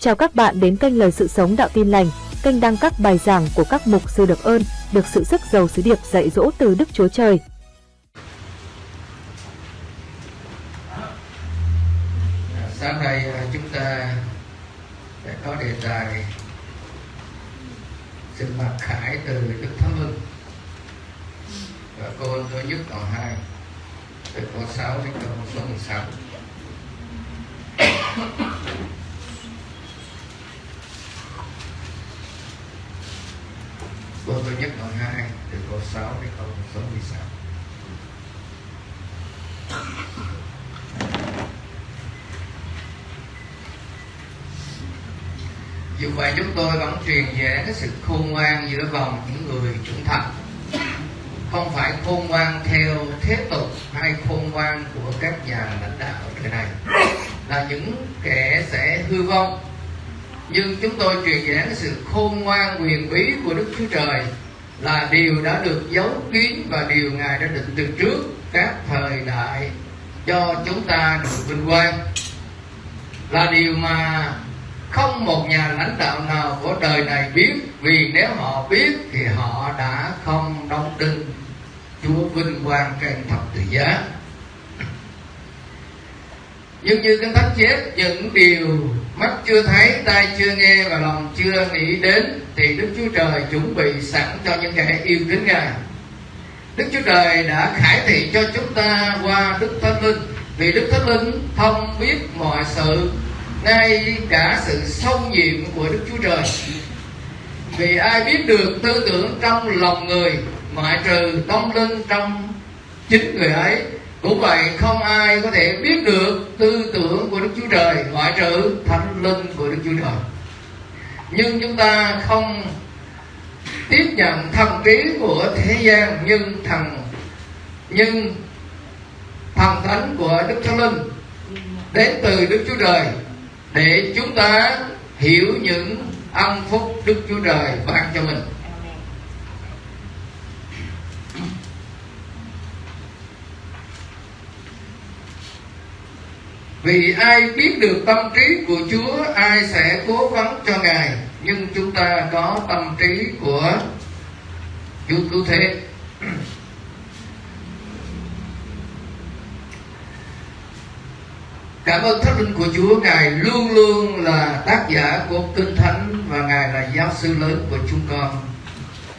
Chào các bạn đến kênh Lời Sự Sống Đạo Tin Lành, kênh đăng các bài giảng của các mục sư được ơn, được sự sức giàu sứ điệp dạy dỗ từ Đức Chúa Trời. Sáng nay à, chúng ta sẽ có đề tài sự mặc khải từ Đức Thánh Linh và cô tôi nhất còn hai từ câu 6 đến câu số 16 cô tôi nhất đoạn 2 từ câu 6 đến câu số 16 dù vậy chúng tôi vẫn truyền về cái sự khôn ngoan giữa vòng những người trưởng thành. Không phải khôn ngoan theo thế tục hay khôn ngoan của các nhà lãnh đạo thời này. Là những kẻ sẽ hư vong. Nhưng chúng tôi truyền giảng cái sự khôn ngoan quyền bí của Đức Chúa Trời Là điều đã được giấu kín và điều Ngài đã định từ trước các thời đại cho chúng ta được vinh quang. Là điều mà không một nhà lãnh đạo nào của đời này biết, vì nếu họ biết thì họ đã không đóng đinh chúa vinh quang trên thập tự giá. Nhưng như kinh thánh chép, những điều mắt chưa thấy, tai chưa nghe và lòng chưa nghĩ đến, thì đức chúa trời chuẩn bị sẵn cho những kẻ yêu kính ngài. Đức chúa trời đã khải thị cho chúng ta qua đức thánh linh, vì đức thánh linh thông biết mọi sự ngay cả sự sâu nhiệm của Đức Chúa Trời. Vì ai biết được tư tưởng trong lòng người ngoại trừ tâm linh trong chính người ấy, cũng vậy không ai có thể biết được tư tưởng của Đức Chúa Trời ngoại trừ thánh linh của Đức Chúa Trời. Nhưng chúng ta không tiếp nhận thần trí của thế gian, nhưng thần nhưng thần thánh của Đức Thánh Linh đến từ Đức Chúa Trời để chúng ta hiểu những ân phúc Đức Chúa Trời ban cho mình. Vì ai biết được tâm trí của Chúa, ai sẽ cố vấn cho Ngài. Nhưng chúng ta có tâm trí của Chúa Cứu Thế. Cảm ơn Thánh Linh của Chúa, Ngài luôn luôn là tác giả của Kinh Thánh Và Ngài là giáo sư lớn của chúng con,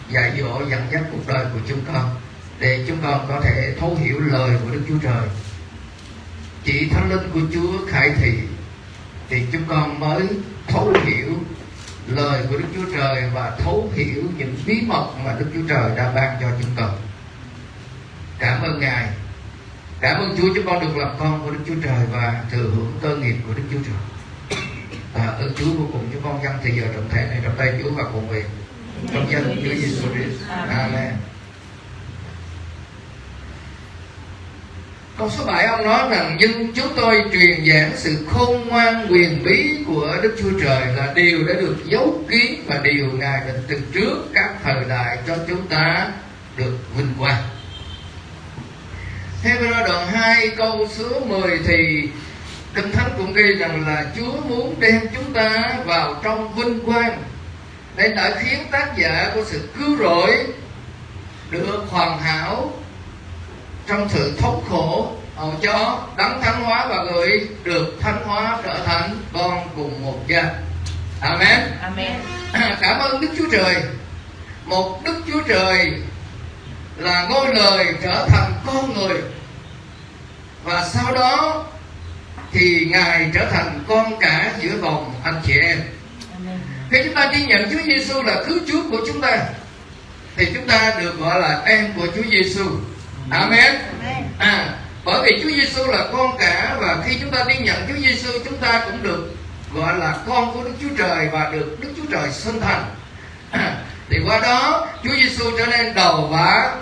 Dạy dỗ, dẫn dắt cuộc đời của chúng con, Để chúng con có thể thấu hiểu lời của Đức Chúa Trời. Chỉ Thánh Linh của Chúa khải thị, Thì chúng con mới thấu hiểu lời của Đức Chúa Trời Và thấu hiểu những bí mật mà Đức Chúa Trời đã ban cho chúng con. Cảm ơn Ngài. Cảm ơn Chúa chúng con được làm con của Đức Chúa Trời và thừa hưởng cơ nghiệp của Đức Chúa Trời. À, ơn Chúa vô cùng chúng con dâng thì giờ trọng thể này trong tay Chúa và cùng việc trong danh Chúa Giêsu Christ. Amen. Câu số 7 ông nói rằng nhưng chúng tôi truyền giảng sự khôn ngoan quyền bí của Đức Chúa Trời là điều đã được giấu kín và điều Ngài định từ trước các thời đại cho chúng ta được vinh quang. Hebrew đoạn 2 câu số 10 thì Kinh Thánh cũng ghi rằng là Chúa muốn đem chúng ta vào trong vinh quang Nên đã khiến tác giả của sự cứu rỗi Được hoàn hảo Trong sự thống khổ hầu cho đấng thánh hóa và người được thánh hóa trở thành con cùng một gia Amen. Amen. Cảm ơn Đức Chúa Trời Một Đức Chúa Trời là ngôi lời trở thành con người và sau đó thì ngài trở thành con cả giữa vòng anh chị em khi chúng ta ghi nhận Chúa Giêsu là cứu Chúa của chúng ta thì chúng ta được gọi là em của Chúa Giêsu. Amen. À, bởi vì Chúa Giêsu là con cả và khi chúng ta đi nhận Chúa Giêsu chúng ta cũng được gọi là con của Đức Chúa Trời và được Đức Chúa Trời sinh thành. À, thì qua đó Chúa Giêsu trở nên đầu và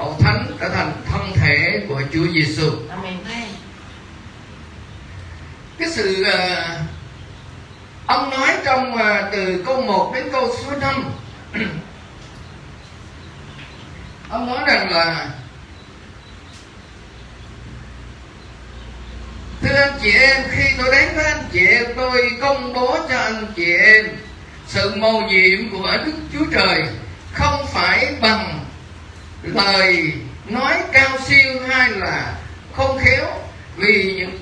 hậu thánh trở thành thân thể của Chúa Giêsu. Cái sự uh, ông nói trong uh, từ câu 1 đến câu số 5 ông nói rằng là thưa anh chị em khi tôi đến với anh chị em tôi công bố cho anh chị em sự mầu nhiệm của đức chúa trời không phải bằng lời nói cao siêu hay là không khéo, vì những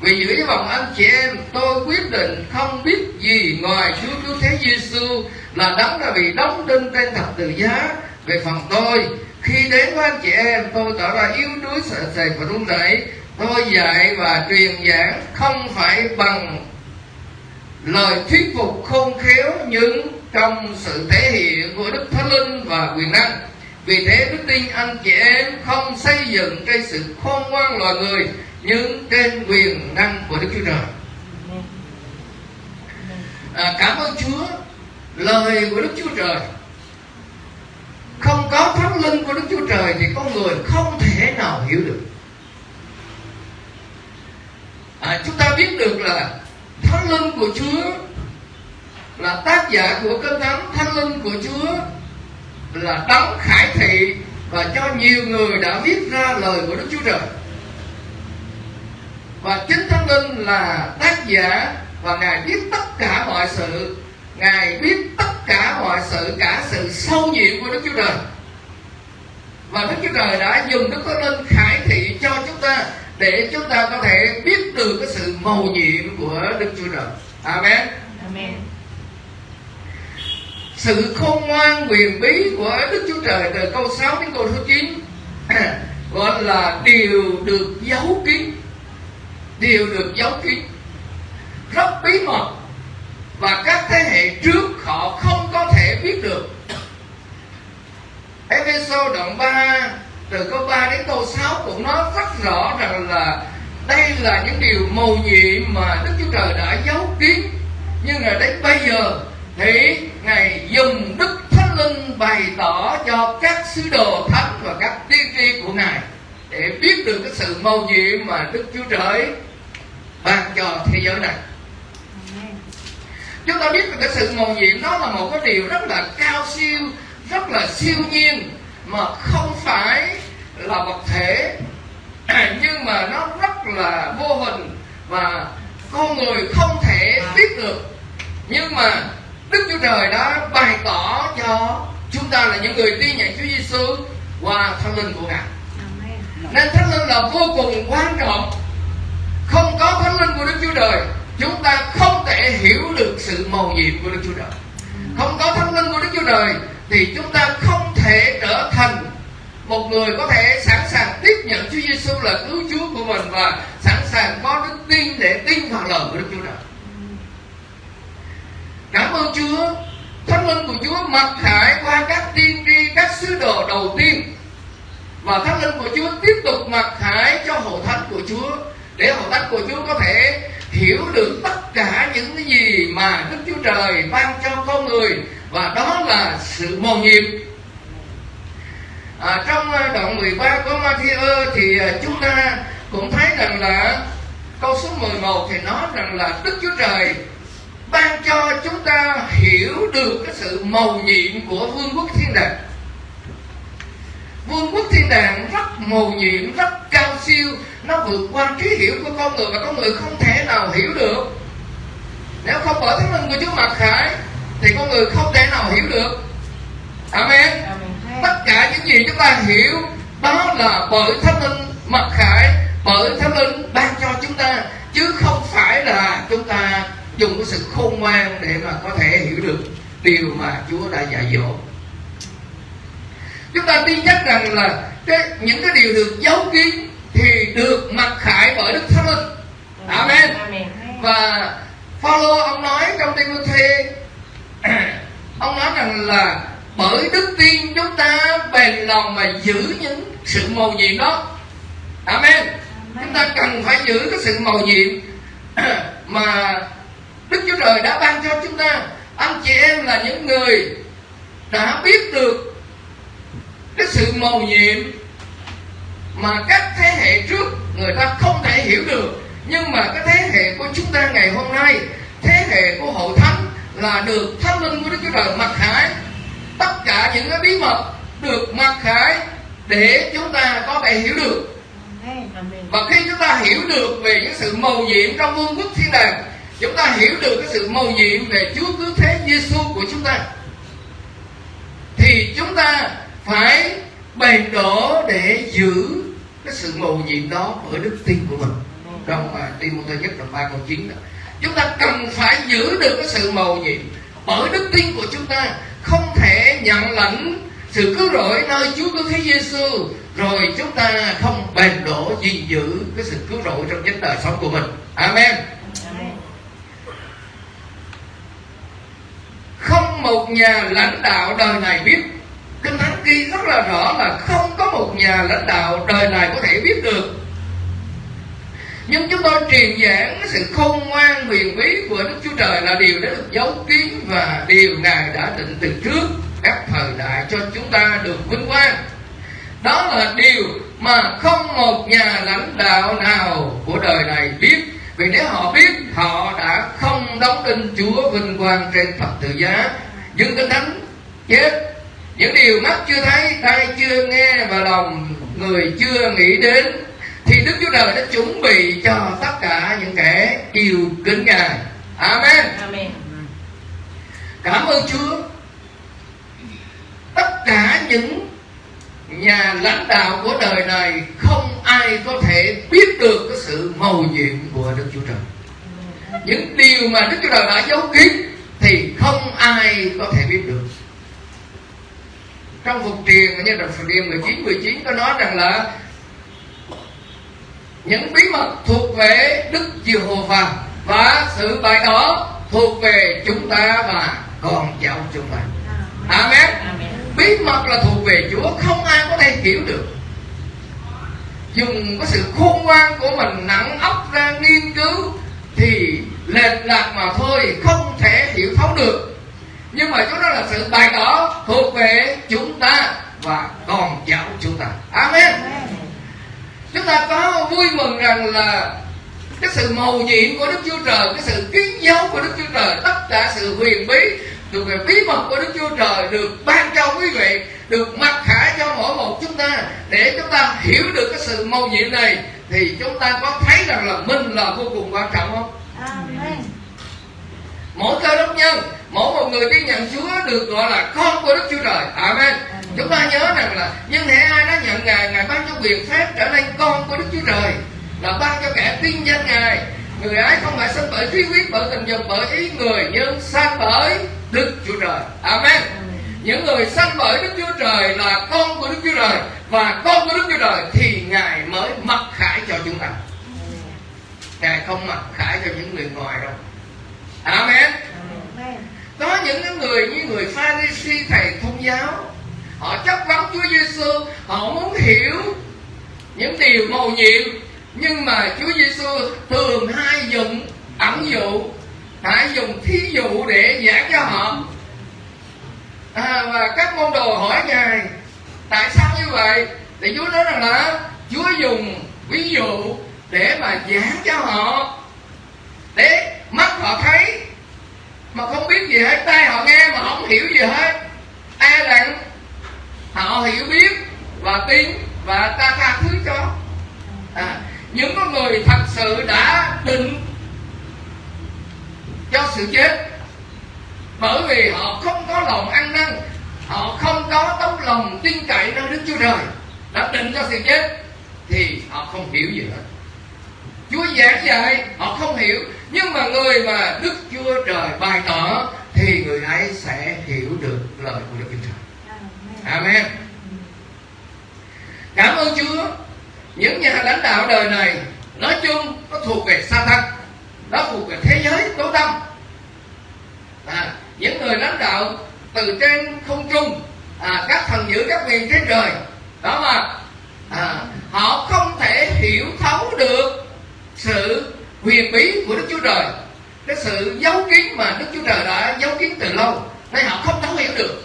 vì giữ với vòng anh chị em, tôi quyết định không biết gì ngoài Chúa Cứu Thế Giêsu là đấng đã bị đóng đinh trên thập tự giá về phần tôi. Khi đến với anh chị em, tôi tỏ ra yếu đuối, sợ sệt và run rẩy. Tôi dạy và truyền giảng không phải bằng lời thuyết phục khôn khéo, nhưng trong sự thể hiện của Đức Thánh Linh và quyền năng vì thế đức tin anh chị em không xây dựng trên sự khôn ngoan loài người nhưng trên quyền năng của Đức Chúa Trời. À, cảm ơn Chúa lời của Đức Chúa Trời. Không có thánh linh của Đức Chúa Trời thì con người không thể nào hiểu được. À, chúng ta biết được là thánh linh của Chúa là tác giả của cơn thánh thánh linh của Chúa là đấng khải thị và cho nhiều người đã viết ra lời của Đức Chúa Trời. Và chính thánh linh là tác giả và ngài biết tất cả mọi sự. Ngài biết tất cả mọi sự, cả sự sâu nhiệm của đức chúa trời. Và đức chúa trời đã dùng đức thánh linh khải thị cho chúng ta để chúng ta có thể biết được cái sự mầu nhiệm của đức chúa trời. Amen. Amen sự khôn ngoan quyền bí của đức chúa trời từ câu 6 đến câu số 9 gọi là điều được giấu kín. Đều được giấu kín. Rất bí mật. Và các thế hệ trước họ không có thể biết được. Ephesos đoạn 3 từ câu 3 đến câu 6 cũng nói rất rõ rằng là đây là những điều mầu nhiệm mà Đức Chúa Trời đã giấu kín. Nhưng là đến bây giờ thì Ngài dùng Đức Thánh Linh bày tỏ cho các sứ đồ thánh và các tiên tri của Ngài để biết được cái sự mầu nhiệm mà Đức Chúa Trời ban cho thế giới này. Chúng ta biết là cái sự mầu nhiệm đó là một cái điều rất là cao siêu, rất là siêu nhiên mà không phải là vật thể, nhưng mà nó rất là vô hình và con người không thể biết được. Nhưng mà Đức Chúa Trời đã bày tỏ cho chúng ta là những người tin nhận Chúa Giêsu qua thánh linh của Ngài. Nên thánh linh là vô cùng quan trọng không có thánh linh của đức chúa trời chúng ta không thể hiểu được sự mầu nhiệm của đức chúa trời không có thánh linh của đức chúa trời thì chúng ta không thể trở thành một người có thể sẵn sàng tiếp nhận Chúa Giêsu là cứu Chúa của mình và sẵn sàng có đức tin để tin vào lời của Đức Chúa Trời. Cảm ơn Chúa, Thánh linh của Chúa mặc khải qua các tiên tri, các sứ đồ đầu tiên. Và Thánh linh của Chúa tiếp tục mặc khải cho hội thánh của Chúa để hội thánh của Chúa có thể hiểu được tất cả những cái gì mà Đức Chúa Trời ban cho con người và đó là sự mầu nhiệm. À, trong à, đoạn 13 của Matthew thì à, chúng ta cũng thấy rằng là câu số 11 thì nói rằng là Đức Chúa Trời ban cho chúng ta hiểu được cái sự mầu nhiệm của vương quốc thiên đàng. Vương quốc thiên đàng rất mầu nhiệm rất cao siêu. Nó vượt qua trí hiểu của con người và con người không thể nào hiểu được. Nếu không bởi thánh linh của Chúa mặc khải thì con người không thể nào hiểu được. Amen, tất cả những gì chúng ta hiểu đó là bởi thánh linh mặc khải bởi thánh linh ban cho chúng ta chứ không phải là chúng ta dùng cái sự khôn ngoan để mà có thể hiểu được điều mà Chúa đã dạy dỗ. Chúng ta tin chắc rằng là cái, những cái điều được giấu kín thì được mặc khải bởi đức thánh linh. Amen. Và Phaolô ông nói trong Timothy ông nói rằng là bởi đức tin chúng ta bền lòng mà giữ những sự mầu nhiệm đó. Amen. Chúng ta cần phải giữ cái sự mầu nhiệm mà đức chúa trời đã ban cho chúng ta. Anh chị em là những người đã biết được cái sự mầu nhiệm mà các thế hệ trước người ta không thể hiểu được. Nhưng mà cái thế hệ của chúng ta ngày hôm nay thế hệ của hội thánh là được thánh linh của đức chúa trời mặc khải. Tất cả những cái bí mật được mặc khải để chúng ta có thể hiểu được. Và khi chúng ta hiểu được về những sự mầu nhiệm trong vương quốc thiên đàng chúng ta hiểu được cái sự mầu nhiệm về Chúa cứu thế Giêsu của chúng ta. Thì chúng ta phải bền đổ để giữ cái sự mầu nhiệm đó ở đức tin của mình. Trong mà Timothy nhất đoạn ba câu chín đó. Chúng ta cần phải giữ được cái sự mầu nhiệm bởi đức tin của chúng ta. Không thể nhận lãnh sự cứu rỗi nơi Chúa cứu thế Giêsu rồi chúng ta không bền đổ gìn giữ cái sự cứu rỗi trong chính đời sống của mình. Amen không một nhà lãnh đạo đời này biết. Kinh thánh ghi rất là rõ là không có một nhà lãnh đạo đời này có thể biết được. Nhưng chúng tôi truyền giảng sự khôn ngoan huyền bí của Đức Chúa Trời là điều đã được giấu kín và điều Ngài đã định từ trước các thời đại cho chúng ta được vinh quang. Đó là điều mà không một nhà lãnh đạo nào của đời này biết. Vì nếu họ biết, họ đã không đóng đinh Chúa vinh quang trên thập tự giá nhưng kinh thánh chết những điều mắt chưa thấy tai chưa nghe và lòng người chưa nghĩ đến thì Đức Chúa Trời đã chuẩn bị cho tất cả những kẻ yêu kính Ngài. Amen. Amen. Cảm ơn Chúa. Tất cả những nhà lãnh đạo của đời này không ai có thể biết được cái sự mầu nhiệm của Đức Chúa Trời. Những điều mà Đức Chúa Trời đã giấu kín thì không ai có thể biết được. Trong phục truyền như trong phục truyền 19 19 có nói rằng là những bí mật thuộc về Đức Giê-hô-va và sự bày tỏ thuộc về chúng ta và con cháu chúng ta. Amen. Bí mật là thuộc về Chúa, không ai có thể hiểu được. Dùng cái sự khôn ngoan của mình nặng óc ra nghiên cứu thì lệch lạc mà thôi, không thể hiểu thấu được. Nhưng mà chúng đó là sự bày tỏ thuộc về chúng ta và con cháu chúng ta. Amen. Chúng ta có vui mừng rằng là cái sự mầu nhiệm của Đức Chúa Trời cái sự kiến dấu của Đức Chúa Trời tất cả sự huyền bí thuộc về bí mật của Đức Chúa Trời được ban cho quý vị được mặc khải cho mỗi một chúng ta để chúng ta hiểu được cái sự mầu nhiệm này thì chúng ta có thấy rằng là mình là vô cùng quan trọng không? Amen. Mỗi cơ đốc nhân, mỗi một người tin nhận Chúa được gọi là con của Đức Chúa Trời. Amen chúng ta nhớ rằng là nhưng hệ ai đã nhận ngài ngài ban cho quyền phép trở nên con của đức chúa trời là ban cho kẻ tin danh ngài người ấy không phải sinh bởi trí quyết bởi tình dục bởi ý người nhưng sanh bởi đức chúa trời amen những người sanh bởi đức chúa trời là con của đức chúa trời và con của đức chúa trời thì ngài mới mặc khải cho chúng ta. Ngài không mặc khải cho những người ngoài đâu. Amen. Có những người như người pharisee thầy thông giáo họ chấp vấn Chúa Giêsu họ muốn hiểu những điều mầu nhiệm nhưng mà Chúa Giêsu thường hay dùng ẩn dụ hay dùng thí dụ để giảng cho họ à, và các môn đồ hỏi ngài tại sao như vậy? Thì Chúa nói rằng là Chúa dùng ví dụ để mà giảng cho họ để mắt họ thấy mà không biết gì hết tai họ nghe mà không hiểu gì hết. Ai rằng họ hiểu biết và tin và ta tha thứ cho. À, những con người thật sự đã định cho sự chết bởi vì họ không có lòng ăn năn họ không có tấm lòng tin cậy nơi đức chúa trời đã định cho sự chết thì họ không hiểu gì hết chúa giảng dạy họ không hiểu nhưng mà người mà đức chúa trời bày tỏ thì người ấy sẽ hiểu được lời của đức chúa trời Amen. Cảm ơn Chúa. Những nhà lãnh đạo đời này nói chung nó thuộc về sa tăng nó thuộc về thế giới tối tâm. À, những người lãnh đạo từ trên không trung, à, các thần giữ các quyền trên trời, đó mà à, họ không thể hiểu thấu được sự huyền bí của Đức Chúa Trời, cái sự giấu kín mà Đức Chúa Trời đã giấu kín từ lâu, nên họ không thấu hiểu được.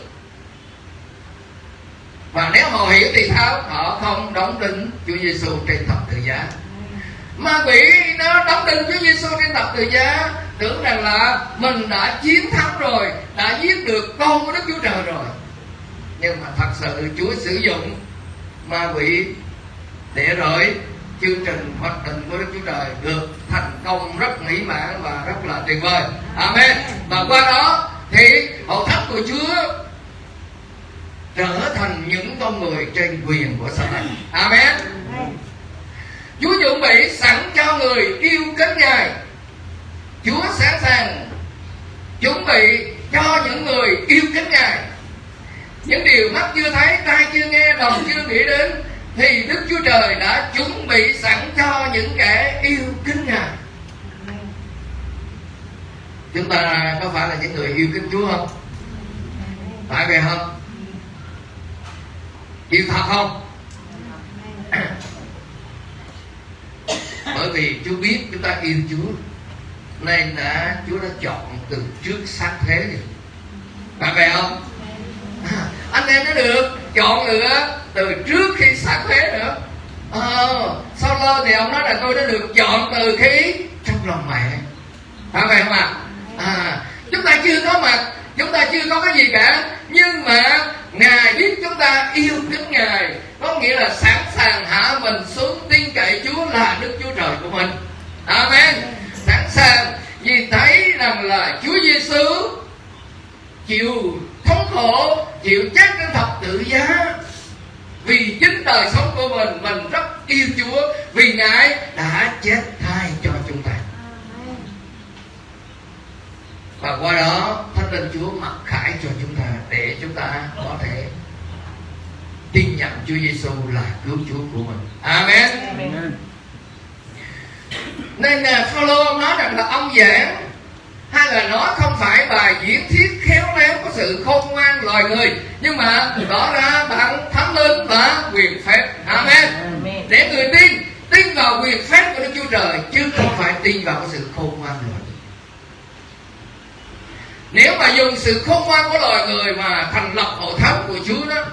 Và nếu họ hiểu thì sao? Họ không đóng đinh Chúa Giêsu trên thập tự giá ma quỷ nó đóng đinh Chúa Giêsu trên thập tự giá tưởng rằng là mình đã chiến thắng rồi, đã giết được con của Đức Chúa Trời rồi nhưng mà thật sự Chúa sử dụng ma quỷ để rồi chương trình hoạch định của Đức Chúa Trời được thành công rất mỹ mãn và rất là tuyệt vời. Amen. Và qua đó thì hậu thánh của Chúa trở thành những con người trên quyền của Satan. Amen. Chúa chuẩn bị sẵn cho người yêu kính Ngài. Chúa sẵn sàng chuẩn bị cho những người yêu kính Ngài. Những điều mắt chưa thấy, tai chưa nghe, lòng chưa nghĩ đến, thì Đức Chúa Trời đã chuẩn bị sẵn cho những kẻ yêu kính Ngài. Chúng ta có phải là những người yêu kính Chúa không? Phải vậy không? Yêu thật không? Bởi vì Chúa biết chúng ta yêu Chúa nên đã Chúa đã chọn từ trước sáng thế. Rồi phải vậy không? À, anh em nó được chọn nữa từ trước khi sáng thế nữa. À, sau lơ thì ông nói là tôi đã được chọn từ khi trong lòng mẹ. Phải vậy không ạ? À, chúng ta chưa có mặt chúng ta chưa có cái gì cả. Nhưng mà ngài biết chúng ta yêu kính ngài có nghĩa là sẵn sàng hạ mình xuống tin cậy chúa là đức chúa trời của mình. Amen. Sẵn sàng, vì thấy rằng là chúa giêsu chịu thống khổ, chịu chết trên thập tự giá. Vì chính đời sống của mình mình rất yêu chúa, vì ngài đã chết thay cho chúng ta. Và qua đó, thánh linh chúa mặc khải cho chúng ta để chúng ta có thể tin nhận Chúa Giêsu là cứu Chúa của mình. Amen. Amen. Nên là Phaolô nói rằng là ông giảng hay là nó không phải bài diễn thuyết khéo léo có sự khôn ngoan loài người nhưng mà tỏ ra bằng thánh linh và quyền phép amen. amen để người tin tin vào quyền phép của đức chúa trời chứ không phải tin vào cái sự khôn ngoan loài người nếu mà dùng sự khôn ngoan của loài người mà thành lập hội thánh của chúa đó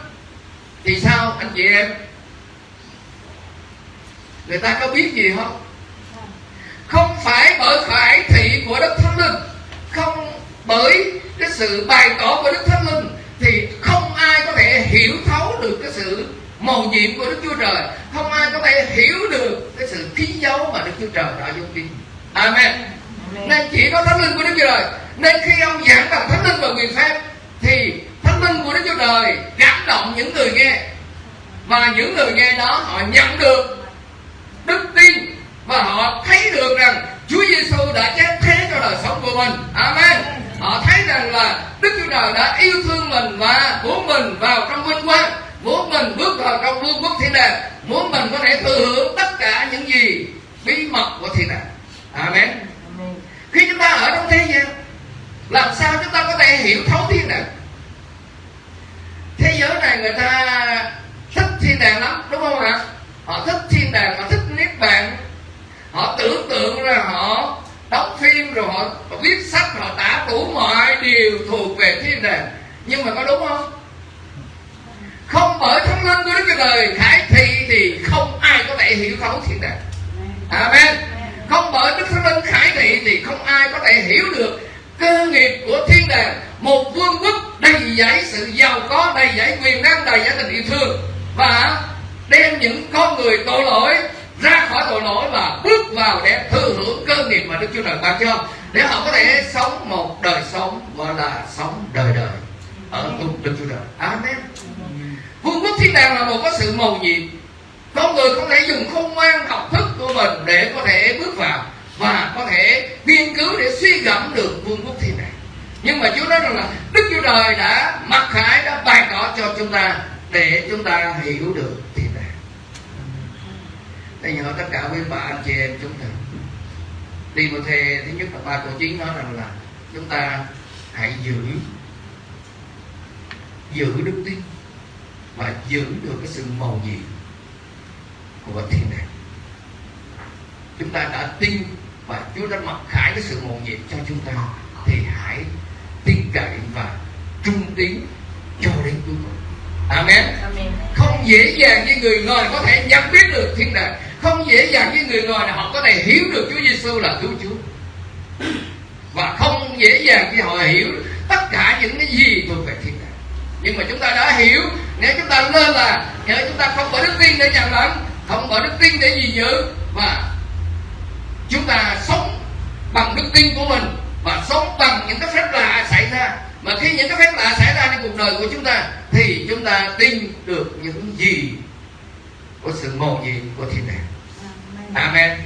thì sao anh chị em? Người ta có biết gì không? Không phải bởi khải thị của đức thánh linh. Không bởi cái sự bày tỏ của đức thánh linh thì không ai có thể hiểu thấu được cái sự màu nhiệm của đức chúa trời. Không ai có thể hiểu được cái sự ký dấu mà đức chúa trời đã dung tin amen. amen. Nên chỉ có thánh linh của đức chúa trời. Nên khi ông giảng bằng thánh linh và quyền phép thì linh của đức chúa trời cảm động những người nghe và những người nghe đó họ nhận được đức tin và họ thấy được rằng Chúa Giêsu đã chết thế cho đời sống của mình. Amen. Họ thấy rằng là Đức Chúa Trời đã yêu thương mình và muốn mình vào trong vinh quang, muốn mình bước vào trong vương quốc thiên đàng, muốn mình có thể thừa hưởng tất cả những gì bí mật của thiên đàng. Amen. Khi chúng ta ở trong thế gian, làm sao chúng ta có thể hiểu thấu thiên đàng? Thế giới này người ta thích thiên đàng lắm, đúng không ạ? Họ thích thiên đàng, họ thích niết bàn, họ tưởng tượng ra họ đóng phim rồi họ, họ viết sách họ tả đủ mọi điều thuộc về thiên đàng. Nhưng mà có đúng không? Không bởi thánh linh của đức chúa trời khải thị thì không ai có thể hiểu thấu thiên đàng. Amen. Không bởi đức thánh linh khải thị thì không ai có thể hiểu được cơ nghiệp của thiên đàng một vương quốc đầy dẫy sự giàu có, đầy dẫy quyền năng, đầy dẫy tình yêu thương và đem những con người tội lỗi ra khỏi tội lỗi và bước vào để thừa hưởng cơ nghiệp mà Đức Chúa Trời ban cho để họ có thể sống một đời sống, gọi là sống đời đời ở cùng Đức Chúa Trời. Amen. Vương quốc thiên đàng là một có sự mầu nhiệm. Con người có thể dùng khôn ngoan, học thức của mình để có thể bước vào và có thể rằng là Đức Chúa Trời đã mặc khải, đã bày tỏ cho chúng ta để chúng ta hiểu được thiên đàng. Đây nhờ tất cả quý bà anh chị em chúng ta Đi một thề thứ nhất là ba câu chính nói rằng là Chúng ta hãy giữ Giữ đức tin Và giữ được cái sự màu nhiệm Của thiên đàng Chúng ta đã tin Và Chúa đã mặc khải cái sự màu nhiệm cho chúng ta, Thì hãy tin cậy và trung tín cho đến cuối cùng Amen. Amen. Không dễ dàng như người ngoài có thể nhận biết được thiên đàng không dễ dàng như người ngoài là họ có thể hiểu được Chúa Giêsu là cứu Chúa và không dễ dàng khi họ hiểu tất cả những cái gì thuộc về thiên đàng nhưng mà chúng ta đã hiểu nếu chúng ta lên là nếu chúng ta không có đức tin để nhận lãnh không có đức tin để gì giữ và chúng ta sống bằng đức tin của mình và sống bằng những cái phép lạ xảy ra. Mà khi những cái phép lạ xảy ra trong cuộc đời của chúng ta thì chúng ta tin được những gì của sự mầu nhiệm của thiên đàng. Amen.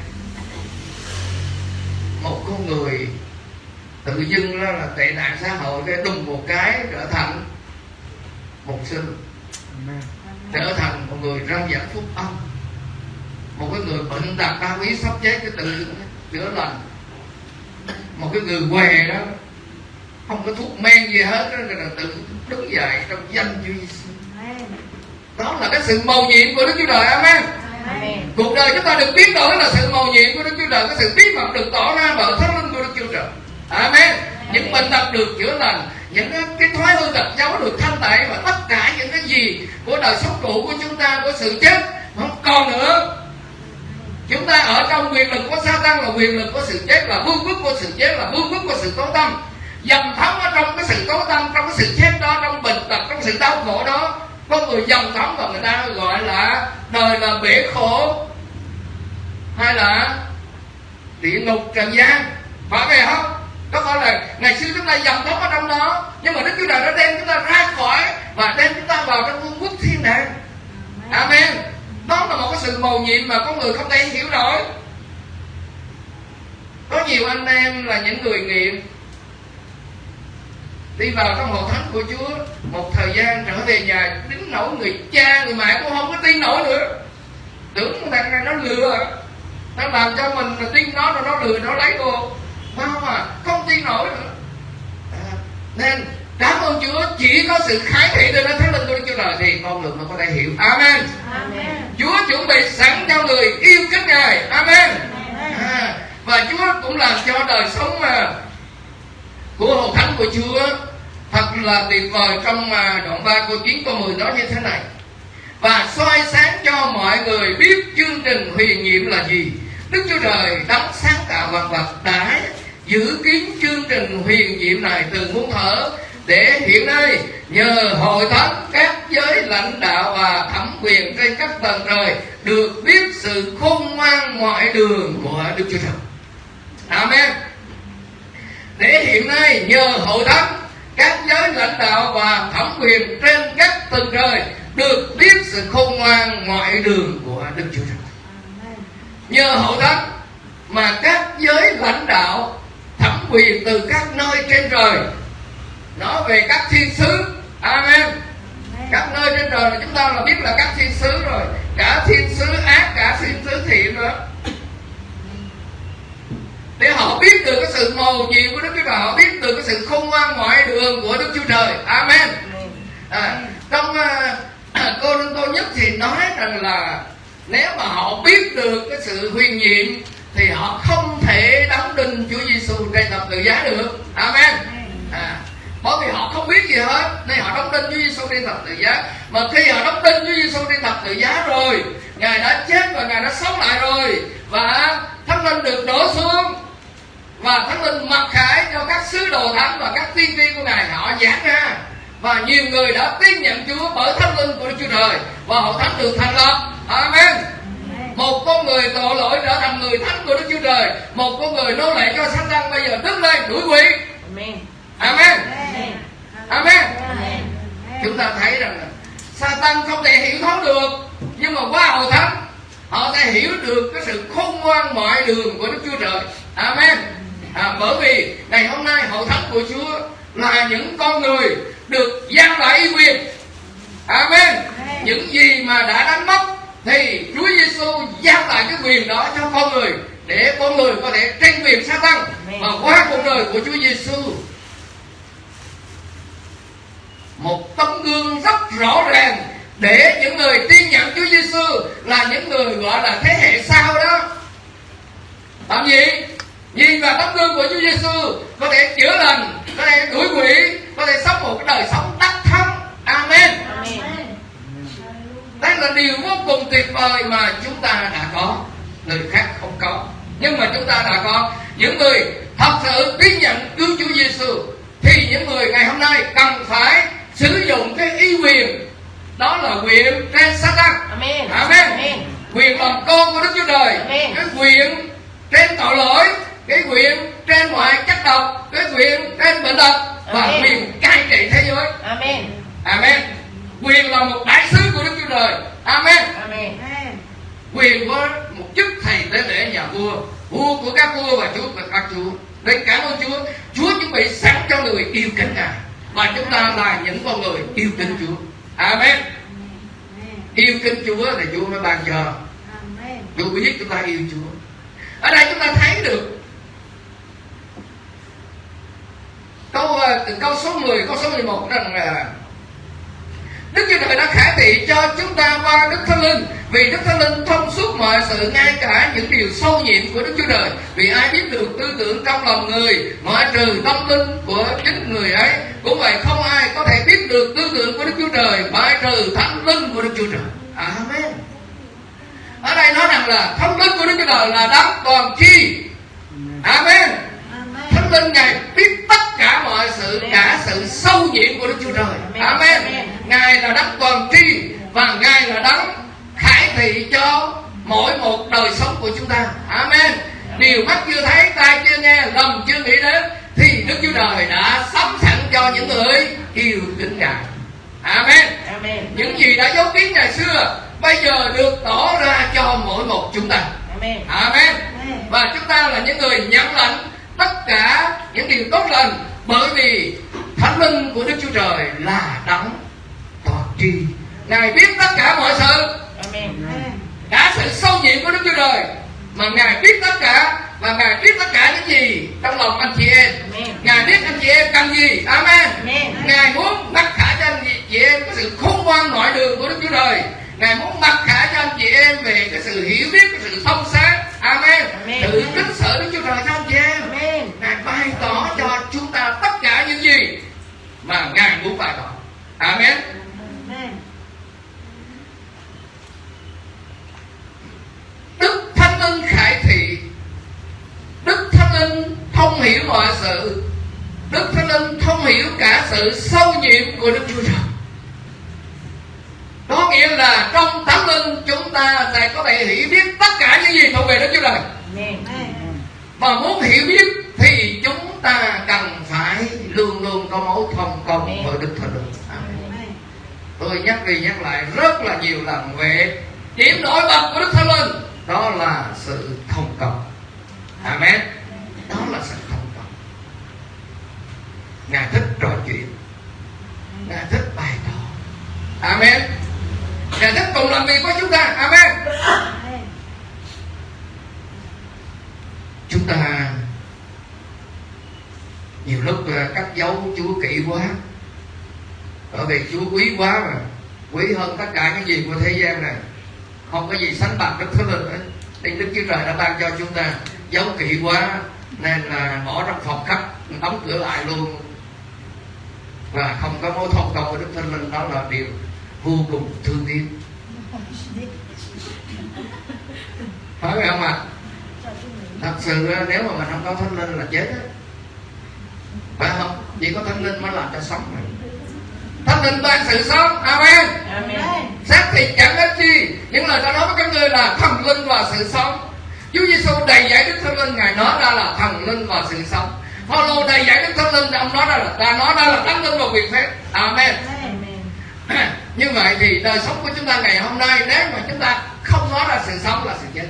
Một con người tự dưng đó là tệ nạn xã hội cái đùng một cái trở thành một sư trở thành một người rao giảng phúc âm. Một cái người bệnh tật ba quý sắp chết cái tự chữa lành một cái người què đó không có thuốc men gì hết đó là tự đứng dậy trong danh Chúa Giêsu đó là cái sự mầu nhiệm của Đức Chúa Trời Amen. Cuộc đời chúng ta được biến đổi là sự mầu nhiệm của Đức Chúa Trời cái sự bí mật được tỏ ra bởi thánh linh của Đức Chúa Trời. Amen. Những bệnh tật được chữa lành những cái, cái thói hư tật xấu được thanh tẩy và tất cả những cái gì của đời sống cũ của chúng ta của sự chết không còn nữa chúng ta ở trong quyền lực của sa tăng là quyền lực của sự chết là vương quốc của sự chết là vương quốc của sự tối tâm. Dầm thấm ở trong cái sự tối tâm, trong cái sự chết đó, trong bệnh tật, trong sự đau khổ đó, có người dầm thấm và người ta gọi là đời là bể khổ hay là địa ngục trần gian. Phải vậy không có phải là ngày xưa chúng ta dầm thấm ở trong đó, nhưng mà đức chúa trời đã đem chúng ta ra khỏi và đem chúng ta vào trong vương quốc thiên đàng amen đó là một cái sự mầu nhiệm mà có người không thể hiểu nổi. Có nhiều anh em là những người nghiện. Đi vào trong hội thánh của Chúa một thời gian trở về nhà đứng nổi người cha người mẹ cũng không có tin nổi nữa. Tưởng thằng này nó lừa. Nó làm cho mình là tin nó rồi nó lừa nó lấy cô. Không mà không tin nổi nữa. À, nên cảm ơn Chúa chỉ có sự khải thị từ nơi thánh linh của Đức Chúa Trời thì con người mới có thể hiểu Amen. Amen. Chúa chuẩn bị sẵn cho người yêu kính Ngài Amen. À, và Chúa cũng làm cho đời sống mà của hồn thánh của Chúa thật là tuyệt vời trong mà đoạn 3 câu 9 câu 10 nói như thế này và soi sáng cho mọi người biết chương trình huyền nhiệm là gì Đức Chúa Trời đấng sáng tạo vạn vật đã giữ kín chương trình huyền nhiệm này từ muôn thở để hiện nay, nhờ hội thánh, các giới lãnh đạo và thẩm quyền trên các tầng trời được biết sự khôn ngoan mọi đường của Đức Chúa Trời. Amen. Để hiện nay, nhờ hội thánh, các giới lãnh đạo và thẩm quyền trên các tầng trời được biết sự khôn ngoan mọi đường của Đức Chúa Trời. Nhờ hội thánh mà các giới lãnh đạo thẩm quyền từ các nơi trên trời nói về các thiên sứ. Amen. Các nơi trên trời là chúng ta là biết là các thiên sứ rồi. Cả thiên sứ ác cả thiên sứ thiện nữa. Để họ biết được cái sự mầu nhiệm của Đức Chúa Trời họ biết được cái sự khôn ngoan mọi đường của Đức Chúa Trời. Amen. À, trong uh, cô Đinh Tô Nhất thì nói rằng là nếu mà họ biết được cái sự huyền nhiệm thì họ không thể đóng đinh Chúa Giêsu trên thập tự giá được. Amen. À, bởi vì họ không biết gì hết. Nên họ đóng đinh Chúa Giêsu trên thập tự giá. Mà khi họ đóng đinh Chúa Giêsu trên thập tự giá rồi ngài đã chết và ngài đã sống lại rồi. Và thánh linh được đổ xuống. Và thánh linh mặc khải cho các sứ đồ thánh và các tiên tri của ngài họ giảng ra. Và nhiều người đã tin nhận Chúa bởi thánh linh của Đức Chúa Trời và hội thánh được thành lập. Amen. Một con người tội lỗi trở thành người thánh của Đức Chúa Trời. Một con người nô lệ cho Satan bây giờ đứng lên đuổi quỷ. Amen Amen. Amen. Chúng ta thấy rằng là Satan không thể hiểu thấu được nhưng mà qua hội thánh họ sẽ hiểu được cái sự khôn ngoan mọi đường của Đức Chúa Trời. Amen. À, bởi vì ngày hôm nay hội thánh của Chúa là những con người được giao lại quyền. Amen. Những gì mà đã đánh mất thì Chúa Giêsu giao lại cái quyền đó cho con người để con người có thể tranh quyền sa tăng và qua cuộc đời của Chúa Giêsu một tấm gương rất rõ ràng để những người tin nhận Chúa Giêsu là những người gọi là thế hệ sau đó. Làm gì nhìn vào tấm gương của Chúa Giêsu có thể chữa lành có thể đuổi quỷ có thể sống một cái đời sống đắc thắng. Amen, đây là điều vô cùng tuyệt vời mà chúng ta đã có. Người khác không có. Nhưng mà chúng ta đã có. Những người thật sự tin nhận cứu Chúa Giêsu thì những người ngày hôm nay cần phải sử dụng cái ý quyền đó là quyền trên Satan Amen. Amen. Amen. quyền làm con của đức chúa trời Amen. cái quyền trên tội lỗi cái quyền trên mọi chất độc cái quyền trên bệnh tật và Amen. quyền cai trị thế giới Amen. amen quyền là một đại sứ của đức chúa trời amen Amen. quyền có một chức thầy tế lễ nhà vua vua của các vua và chúa của các chúa nên cảm ơn chúa chúa chuẩn bị sẵn cho người yêu kính ngài và chúng ta là những con người yêu kính chúa. Amen. Yêu kính chúa thì chúa mới ban cho. Chúa biết chúng ta yêu chúa. Ở đây chúng ta thấy được câu ờ, từ câu số 10 câu số 11 rằng là Đức Chúa Trời đã khải thị cho chúng ta qua Đức Thánh Linh. Vì Đức Thánh Linh thông suốt mọi sự, ngay cả những điều sâu nhiệm của Đức Chúa Trời. Vì ai biết được tư tưởng trong lòng người, Ngoại trừ tâm linh của chính người ấy, Cũng vậy không ai có thể biết được tư tưởng của Đức Chúa Trời Ngoại trừ Thánh Linh của Đức Chúa Trời. Amen. Ở đây nói rằng là Thánh Linh của Đức Chúa Trời là đấng toàn chi Amen. Linh Ngài biết tất cả mọi sự Cả sự sâu nhiệm của Đức Chúa Trời. Amen. Ngài là đấng toàn tri Và Ngài là đấng khải thị cho mỗi một đời sống của chúng ta. Amen. Điều mắt chưa thấy, tai chưa nghe, lòng chưa nghĩ đến Thì Đức Chúa Trời đã sắm sẵn cho những người yêu kính Ngài. Amen. Amen. Những gì đã giấu kín ngày xưa Bây giờ được tỏ ra cho mỗi một chúng ta. Amen. Amen. Và chúng ta là những người nhận lãnh tất cả những điều tốt lành Bởi vì Thánh Linh của Đức Chúa Trời là đấng toàn tri. Ngài biết tất cả mọi sự. Amen. Cả sự sâu nhiệm của Đức Chúa Trời Mà Ngài biết tất cả Và Ngài biết tất cả những gì trong lòng anh chị em. Amen. Ngài biết anh chị em cần gì. Amen. Amen. Ngài muốn mặc khả cho anh chị em Cái sự khôn ngoan nội đường của Đức Chúa Trời. Ngài muốn mặc khả cho anh chị em Về cái sự hiểu biết, cái sự thông sáng Amen. Amen. Sự kính sợ Đức Chúa Trời anh chị em? Amen. Ngài bày tỏ cho chúng ta tất cả những gì Mà Ngài muốn bày tỏ. Amen. Đức Thánh Linh khải thị Đức Thánh Linh thông hiểu mọi sự Đức Thánh Linh thông hiểu cả sự sâu nhiệm của Đức Chúa Trời Có nghĩa là trong Thánh Linh chúng ta sẽ có thể hiểu biết tất cả những gì thuộc về Đức Chúa Trời. Mà muốn hiểu biết thì chúng ta cần phải luôn luôn có mối thông công với Đức Thánh Linh. Tôi nhắc đi nhắc lại rất là nhiều lần về điểm nổi bật của Đức Thánh Linh. Đó là sự thông công. Amen. Đó là sự thông công. Ngài thích trò chuyện. Ngài thích bày tỏ Amen Cùng làm việc với chúng ta. Amen. Chúng ta Nhiều lúc ờ, cắt dấu Chúa kỹ quá. Bởi vì Chúa quý quá mà. Quý hơn tất cả những gì của thế gian này. Không có gì sánh bằng Đức Thánh Linh ấy Nên Đức Chúa Trời đã ban cho chúng ta Giấu kỹ quá, Nên là bỏ trong phòng khách, Đóng cửa lại luôn. Và không có mối thông công với Đức Thánh Linh. Đó là điều vô cùng thương tiếc. Phải không ạ? Thật sự nếu mà mình không có Thánh Linh là chết á. Phải không? Chỉ có Thánh Linh mới làm cho sống mà. Thánh Linh ban sự sống. Amen. Amen. xác thịt chẳng ích chi. Những lời ta nói với các ngươi là thần linh và sự sống. Chúa Giêsu đầy dạy Đức Thánh Linh ngài nói ra là thần linh và sự sống. Phaolô đầy dạy Đức Thánh Linh ông nói ra là ta nói ra là thánh linh và quyền phép. Amen. Amen. như vậy thì đời sống của chúng ta ngày hôm nay nếu mà chúng ta không nói ra sự sống là sự chết.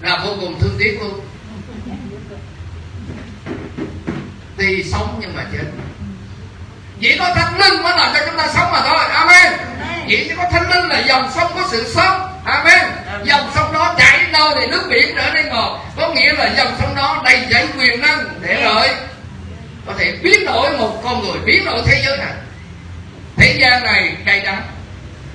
Là vô cùng thương tiếc luôn. Thì sống nhưng mà chết. Chỉ có thánh linh mới làm cho chúng ta sống mà thôi. Amen. Chỉ có thánh linh là dòng sông có sự sống. Amen. Dòng sông đó chảy đâu thì nước biển trở nên ngọt. Có nghĩa là dòng sông đó đầy dẫy quyền năng để rồi có thể biến đổi một con người biến đổi thế giới này thế gian này cay đắng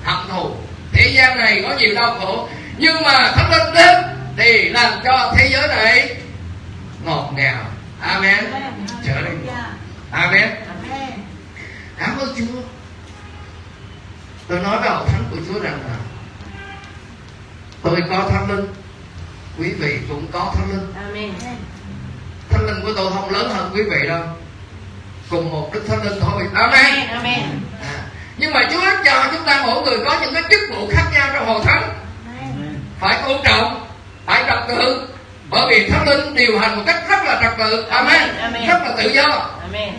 hận thù. Thế gian này có nhiều đau khổ. Nhưng mà thánh linh đến thì làm cho thế giới này ngọt ngào. Amen. Trở nên amen. Cảm ơn chúa. Tôi nói với hội thánh của chúa rằng là tôi có thánh linh, quý vị cũng có thánh linh. Amen. thánh linh của tôi không lớn hơn quý vị đâu. Cùng một đức thánh linh thôi. Amen. Amen nhưng mà chúa cho chúng ta mỗi người có những cái chức vụ khác nhau trong hội thánh phải tôn trọng phải trật tự bởi vì thánh linh điều hành một cách rất là trật tự amen, Amen. rất là tự do Amen.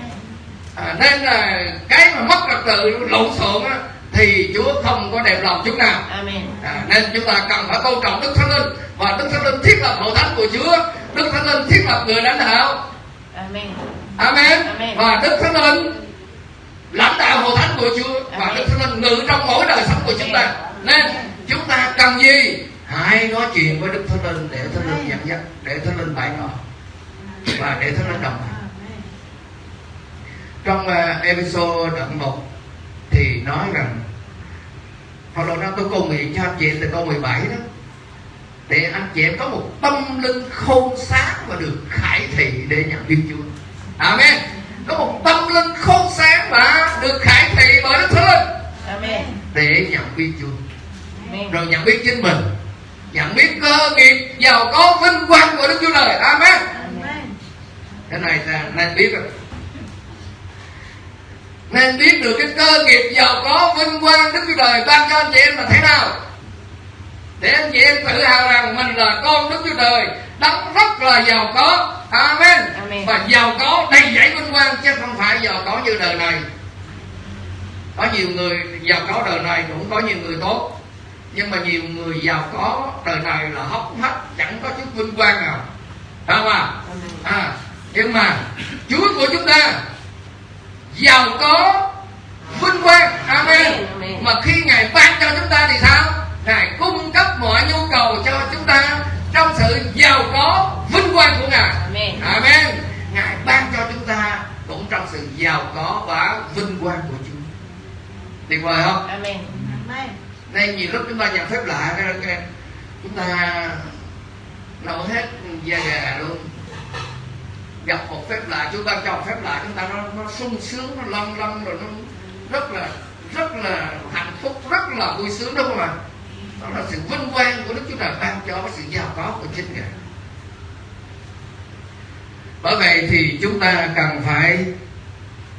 à, nên là cái mà mất trật tự lộn xộn á, thì Chúa không có đẹp lòng chút nào Amen. à, nên chúng ta cần phải tôn trọng Đức Thánh Linh và Đức Thánh Linh thiết lập hội thánh của Chúa Đức Thánh Linh thiết lập người lãnh đạo Amen. Amen. Amen. Và Đức Thánh Linh lãnh đạo hội thánh của Chúa và Amen. Đức Thánh Linh ngự trong mỗi đời sống của chúng ta. Nên chúng ta cần gì? Hãy nói chuyện với Đức Thánh Linh để Thánh Linh dẫn dắt, để Thánh Linh bày tỏ và để Thánh Linh đồng hành. Trong uh, episode đoạn 1 thì nói rằng Phaolô nói tôi cầu nguyện cho anh chị từ câu 17 đó để anh chị em có một tâm linh khôn sáng và được khải thị để nhận biết Chúa. Amen. Có một tâm linh khôn sáng và được khải thị bởi Đức Thánh Linh để nhận biết Chúa. Rồi nhận biết chính mình, nhận biết cơ nghiệp giàu có vinh quang của Đức Chúa Trời. Amen. Cái này ta nên biết rồi. Nên biết được cái cơ nghiệp giàu có vinh quang Đức Chúa Trời ban cho anh chị em là thế nào để anh chị em tự hào rằng mình là con Đức Chúa Trời đấng rất là giàu có. Amen. Amen. và giàu có đầy dẫy vinh quang chứ không phải giàu có như đời này. Có nhiều người giàu có đời này cũng có nhiều người tốt. Nhưng mà nhiều người giàu có đời này là hốc hách chẳng có chút vinh quang nào. Phải không ạ? À, nhưng mà Chúa của chúng ta giàu có vinh quang. Amen. mà khi ngài ban cho chúng ta thì sao ngài cung cấp mọi nhu cầu cho chúng ta trong sự giàu có vinh quang của ngài. Amen. amen. Ngài ban cho chúng ta cũng trong sự giàu có và vinh quang của chúa. Tuyệt vời không? Amen. nên nhiều lúc chúng ta nhận phép lạ cái, chúng ta nấu hết da gà luôn. Gặp một phép lạ chúng ta cho một phép lạ chúng ta nó, nó sung sướng nó lâng lâng rồi nó rất là rất là hạnh phúc rất là vui sướng đúng không ạ đó là sự vinh quang của đức chúa trời ban cho sự giàu có của chính ngài. Bởi vậy thì chúng ta cần phải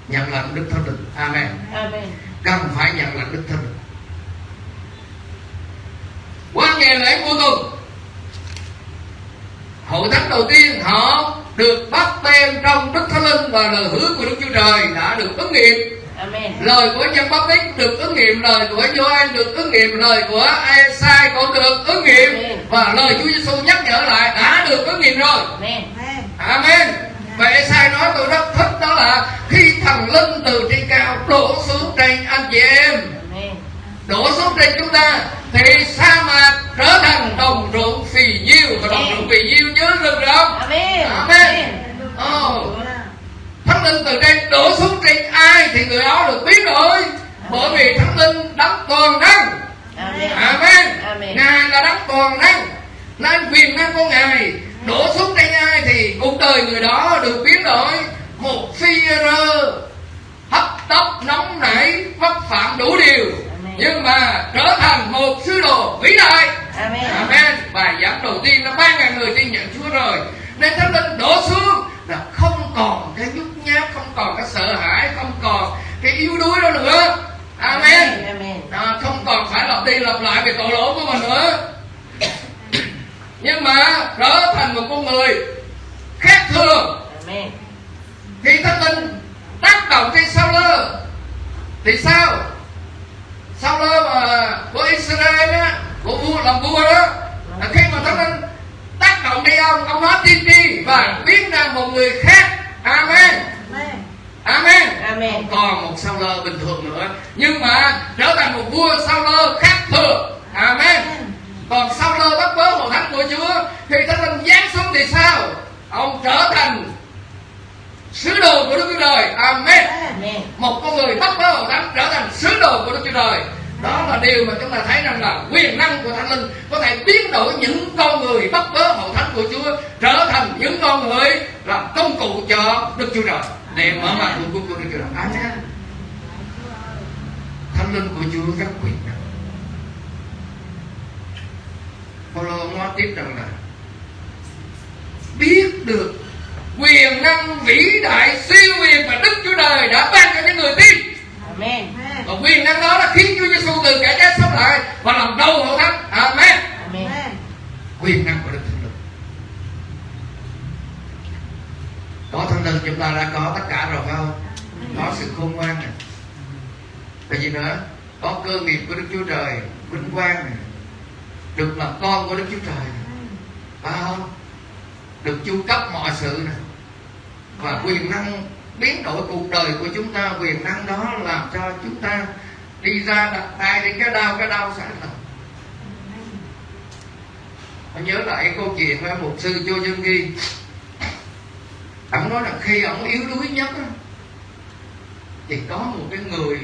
nhận lãnh đức thánh linh. Amen. Amen. cần phải nhận lãnh đức thánh linh. Qua ngày lễ cuối tuần hội thánh đầu tiên họ được bắt tem trong đức thánh linh và lời hứa của đức chúa trời đã được ứng nghiệm Amen. lời của báp tít được ứng nghiệm lời của Gioan được ứng nghiệm lời của Esai cũng được ứng nghiệm. Và lời Chúa Giêsu nhắc nhở lại đã được ứng nghiệm rồi. Amen. Amen. Và Esai nói tôi rất thích đó là Khi thần linh từ trên cao đổ xuống trên anh chị em. Amen. Đổ xuống trên chúng ta Thì sa mạc trở thành đồng ruộng phì nhiêu Và đồng ruộng phì nhiêu nhớ rừng không? Amen. Amen. Ồ Thánh linh từ trên đổ xuống trên ai Thì người đó được biến đổi Bởi vì thánh linh đấng toàn năng Amen. Amen. Amen. Ngài là đấng toàn năng. Nên quyền năng của Ngài đổ xuống trên ai thì cuộc đời người đó được biến đổi một phi rơ hấp tấp nóng nảy vấp phạm đủ điều Amen. nhưng mà trở thành một sứ đồ vĩ đại Amen. Amen. Bài giảng đầu tiên là ba ngàn người tin nhận Chúa rồi Nên Thánh Linh đổ xuống là không còn cái nhút nhát, không còn cái sợ hãi, không còn cái yếu đuối đó nữa. Amen. Amen. À, không còn phải lặp đi lặp lại về tội lỗi của mình nữa. Nhưng mà trở thành một con người khác thường Amen. khi Thánh Linh tác động trên sao lơ thì sao sao lơ mà của Israel á của vua làm vua đó là khi mà Thánh Linh động đi ông ông nói tiên tri và biến ra một người khác. Amen. Amen. Amen. không còn một sao lơ bình thường nữa. Nhưng mà trở thành một vua sao lơ khác thường. Amen. Còn sao lơ bắt bớ hội thánh của Chúa khi Thánh Linh giáng xuống thì sao? Ông trở thành sứ đồ của Đức Chúa Trời. Amen. Amen. một con người bắt bớ hội thánh trở thành sứ đồ của Đức Chúa Trời. Đó là điều mà chúng ta thấy rằng là quyền năng của Thánh Linh có thể biến đổi những con người bắt bớ hội thánh của Chúa trở thành những con người làm công cụ cho Đức Chúa Trời. Để mở mặt của của Đức Chúa Trời. Amen Thánh Linh của Chúa rất quyền năng Paulo nói tiếp rằng là biết được quyền năng vĩ đại siêu quyền mà Đức Chúa Trời đã ban cho những người tin. Amen. và quyền năng đó đã khiến Chúa Giêsu từ kẻ chết sống lại và làm đầu hội thánh. Amen. Amen. Có thân nhân chúng ta đã có, tất cả rồi, phải không? Có sự khôn ngoan này. Và gì nữa? Có cơ nghiệp của đức chúa trời, vinh quang này. Được làm con của đức chúa trời. Phải không? Được chu cấp mọi sự này. Và quyền năng, biến đổi cuộc đời của chúng ta, quyền năng đó làm cho chúng ta đi ra đặt tay đến cái đau cái đau sẵn lòng Tôi nhớ lại câu chuyện với một sư Chu Dương Ghi Ông nói là khi ông yếu đuối nhất á, Thì có một cái người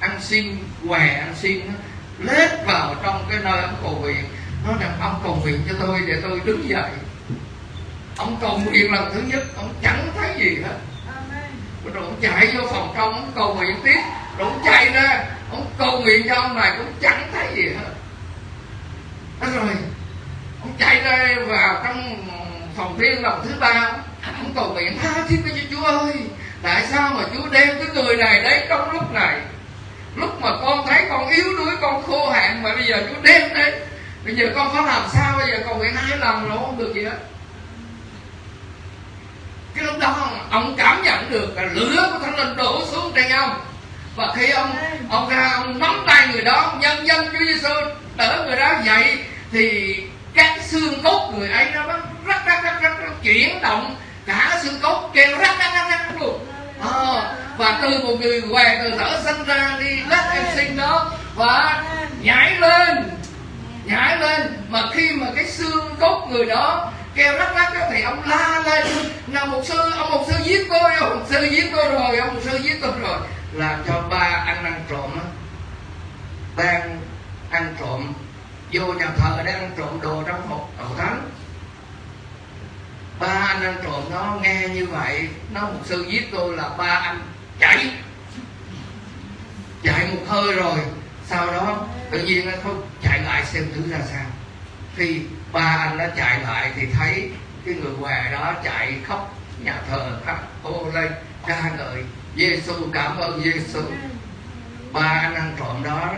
ăn xin, què ăn xin á, lết vào trong cái nơi ông cầu nguyện. Nói rằng ông cầu nguyện cho tôi để tôi đứng dậy. Ông cầu nguyện lần thứ nhất Ông chẳng thấy gì hết. Rồi ông chạy vô phòng trong ông cầu nguyện tiếp. Rồi ông chạy ra ông cầu nguyện cho ông này cũng chẳng thấy gì hết. Đó rồi ông chạy ra vào trong phòng riêng lần thứ ba ông cầu nguyện tha thiết với chúa ơi, tại sao mà chúa đem cái người này đấy trong lúc này? Lúc mà con thấy con yếu đuối, con khô hạn, mà bây giờ chúa đem đấy bây giờ con có làm sao? Bây giờ cầu nguyện hai lần rồi, không được gì hết. Cái lúc đó ông cảm nhận được là lửa của thánh linh đổ xuống trên ông. Và khi ông ông ra, ông nắm tay người đó nhân dân Chúa Giêsu đỡ người đó dậy, thì các xương cốt người ấy nó rất rất rất rất chuyển động cả xương cốt kêu rắc rắc rắc rắc luôn. À, và từ một người què từ thở sinh ra đi lắc em sinh đó và nhảy lên nhảy lên. Mà khi mà cái xương cốt người đó kêu rắc rắc đó, thì ông la lên. Là một sư ông một sư giết tôi ông một sư giết tôi rồi ông một sư giết tôi rồi. Làm cho ba ăn ăn trộm á. Đang ăn trộm vô nhà thờ đang ăn trộm đồ trong hộp đầu thánh ba anh ăn trộm nó nghe như vậy, nó một sư giết tôi là ba anh chạy. Chạy một hơi rồi, sau đó tự nhiên nó không chạy lại xem thử ra sao. Khi ba anh nó chạy lại thì thấy cái người què đó chạy khóc, nhà thờ khóc, hô lên ca ngợi Giêsu cảm ơn Giêsu ba anh ăn trộm đó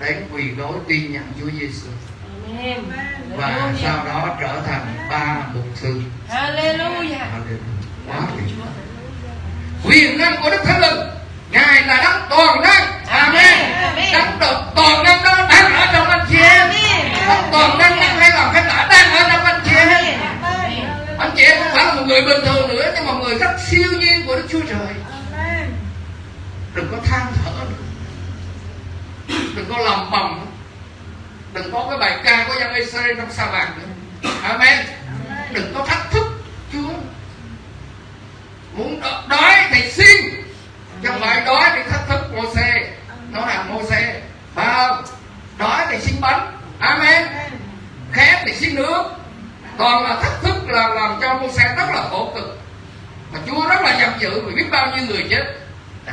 đến quỳ gối tin nhận Chúa Giêsu và sau đó trở thành ba mục sư. Hallelujah. quá tuyệt. Quyền năng của Đức Thánh Linh ngài là đấng toàn năng. Amen. Đấng độc toàn năng đó đang ở trong anh chị em. Đấng toàn năng đang hay làm hay đã đang ở trong anh chị em. Anh chị em không phải là một người bình thường nữa nhưng mà người rất siêu nhiên của Đức Chúa Trời. Đừng có than thở nữa. Đừng có lòng bầm đừng có cái bài ca của dân Israel trong sa mạc nữa. Amen. Đừng có thách thức Chúa. Muốn đói thì xin. Chứ không phải đói thì thách thức mô xe nó là mô xe không? Đói thì xin bánh. Amen. Khát thì xin nước. Còn là thách thức là làm cho mô xe rất là khổ cực. Mà Chúa rất là giận dữ vì biết bao nhiêu người chết. Đó.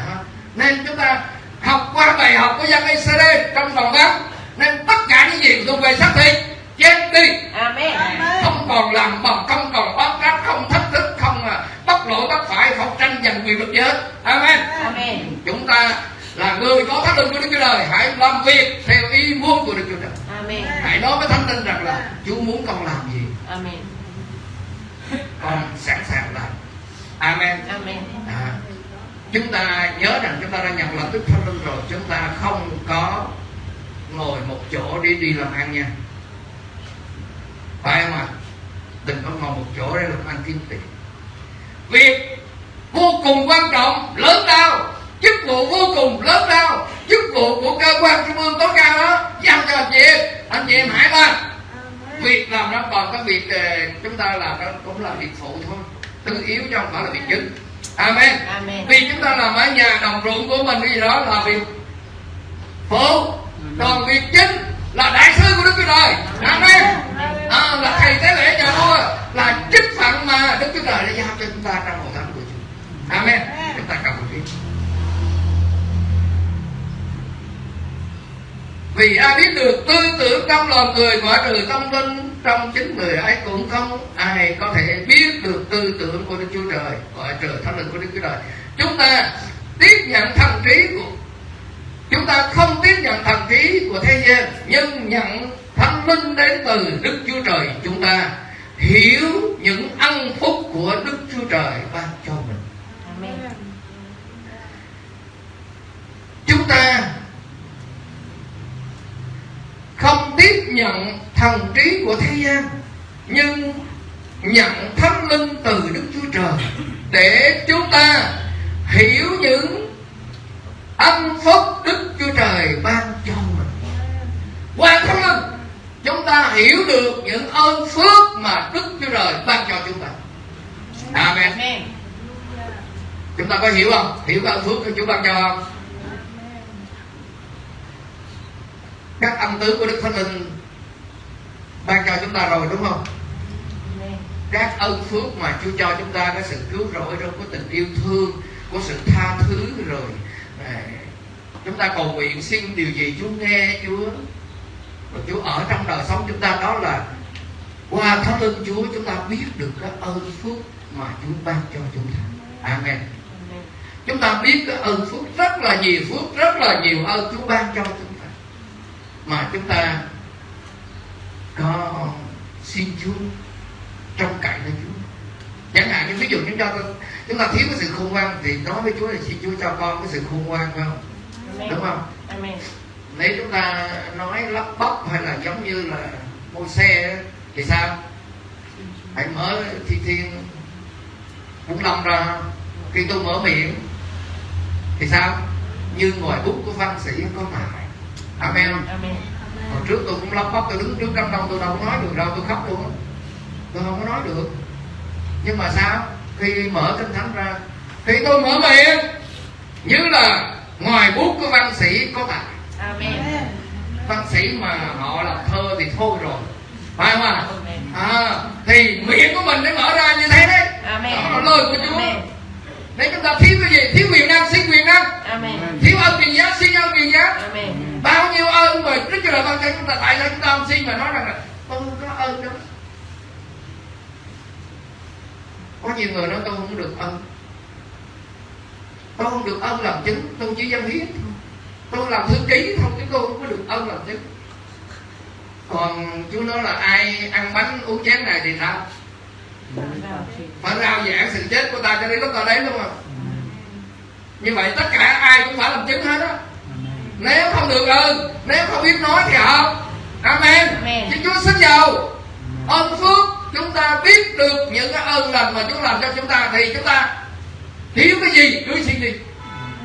nên chúng ta học qua bài học của dân Israel trong phần văn nên tất cả những gì thuộc về xác thịt chết đi Amen. không còn làm bầm không còn bám ráp không thách thức không à, bắt lỗi bắt phải không tranh giành quyền lực gì hết amen Amen. chúng ta là người có thánh linh của đức chúa trời hãy làm việc theo ý muốn của đức chúa trời Amen. hãy nói với thánh linh rằng là chúa muốn con làm gì Amen. con sẵn sàng làm amen Amen. à, chúng ta nhớ rằng chúng ta đã nhận lập tức thánh linh rồi chúng ta không có ngồi một chỗ để đi làm ăn nha. Phải không ạ? Đừng có ngồi một chỗ để làm ăn kiếm tiền. Việc vô cùng quan trọng lớn lao. Chức vụ vô cùng lớn lao. Chức vụ của cơ quan trung ương tối cao đó giao cho anh chị em. Anh chị em hãy làm việc làm đó còn cái việc ờ, chúng ta làm đó cũng là việc phụ thôi. Tư yếu chứ không phải là việc chính. Amen. Amen. vì chúng ta làm ở nhà đồng ruộng của mình cái gì đó là việc phụ còn việc chính là đại sứ của đức chúa trời. Amen à, là thầy tế lễ nhà vua là chức phận mà đức chúa trời đã giao cho chúng ta trong hội thánh của chúa amen. Chúng ta một tiếng vì ai biết được tư tưởng trong lòng người ngoại trừ tâm linh trong chính người ấy cũng không ai có thể biết được tư tưởng của Đức Chúa Trời ngoại trừ thánh linh của Đức Chúa Trời. Chúng ta tiếp nhận thần trí của chúng ta không tiếp nhận thần trí của thế gian, nhưng nhận thánh linh đến từ đức chúa trời chúng ta, hiểu những ân phúc của đức chúa trời ban cho mình. Chúng ta không tiếp nhận thần trí của thế gian, nhưng nhận thánh linh từ đức chúa trời để chúng ta hiểu những ân phúc đức chúa trời ban cho mình. Qua thánh linh chúng ta hiểu được những ơn phước mà đức chúa trời ban cho chúng ta. Amen. Chúng ta có hiểu không? Hiểu cái ơn phước của chúa ban cho không? Các ân tứ của đức thánh linh ban cho chúng ta rồi đúng không? Các ân phước mà Chúa cho chúng ta có sự cứu rỗi trong có tình yêu thương có sự tha thứ rồi à, chúng ta cầu nguyện xin điều gì Chúa nghe Chúa. Và Chúa ở trong đời sống chúng ta đó là qua thánh linh Chúa chúng ta biết được cái ơn phước mà Chúa ban cho chúng ta. Amen. Chúng ta biết cái ơn phước rất là nhiều phước rất là nhiều ơn Chúa ban cho chúng ta. Mà chúng ta có xin Chúa trong cậy nơi Chúa. Chẳng hạn như ví dụ chúng ta chúng ta thiếu cái sự khôn ngoan thì nói với Chúa là xin Chúa cho con cái sự khôn ngoan phải không? Amen. đúng không? Amen. nếu chúng ta nói lắp bắp hay là giống như là mua xe thì sao? Hãy mở thi thiên bốn năm ra. Khi tôi mở miệng thì sao? Như ngoài bút của văn sĩ có tài amen? Amen. hồi trước tôi cũng lắp bắp tôi đứng trước đám đông tôi đâu có nói được đâu tôi khóc luôn tôi không có nói được. Nhưng mà sao khi mở kinh thánh ra thì tôi mở miệng như là ngoài bút của văn sĩ có tài. Amen. văn sĩ mà họ làm thơ thì thôi rồi. Phải không ạ? À, thì miệng của mình để mở ra như thế đấy. Amen. đó là lời của Chúa. Nếu chúng ta thiếu cái gì? Thiếu quyền năng xin quyền năng Amen. thiếu ơn quyền giá xin ơn quyền giá. Amen. bao nhiêu ơn mà Chúa Trời ban cho chúng ta tại sao chúng ta không xin mà nói rằng là tôi có ơn đó có nhiều người nói tôi không được ơn tôi không được ơn làm chứng tôi chỉ dân hiến thôi. Tôi làm thư ký thôi chứ tôi không có được ơn làm chứng. Còn Chúa nói là ai ăn bánh uống chén này thì sao phải rao giảng sự chết của ta cho đến lúc ta đến đúng không như vậy tất cả ai cũng phải làm chứng hết á. Nếu không được ơn nếu không biết nói thì không amen, Amen. chứ chúa xin giàu ơn phước chúng ta biết được những cái ơn lành mà chúa làm cho chúng ta thì chúng ta thiếu cái gì cứ xin đi.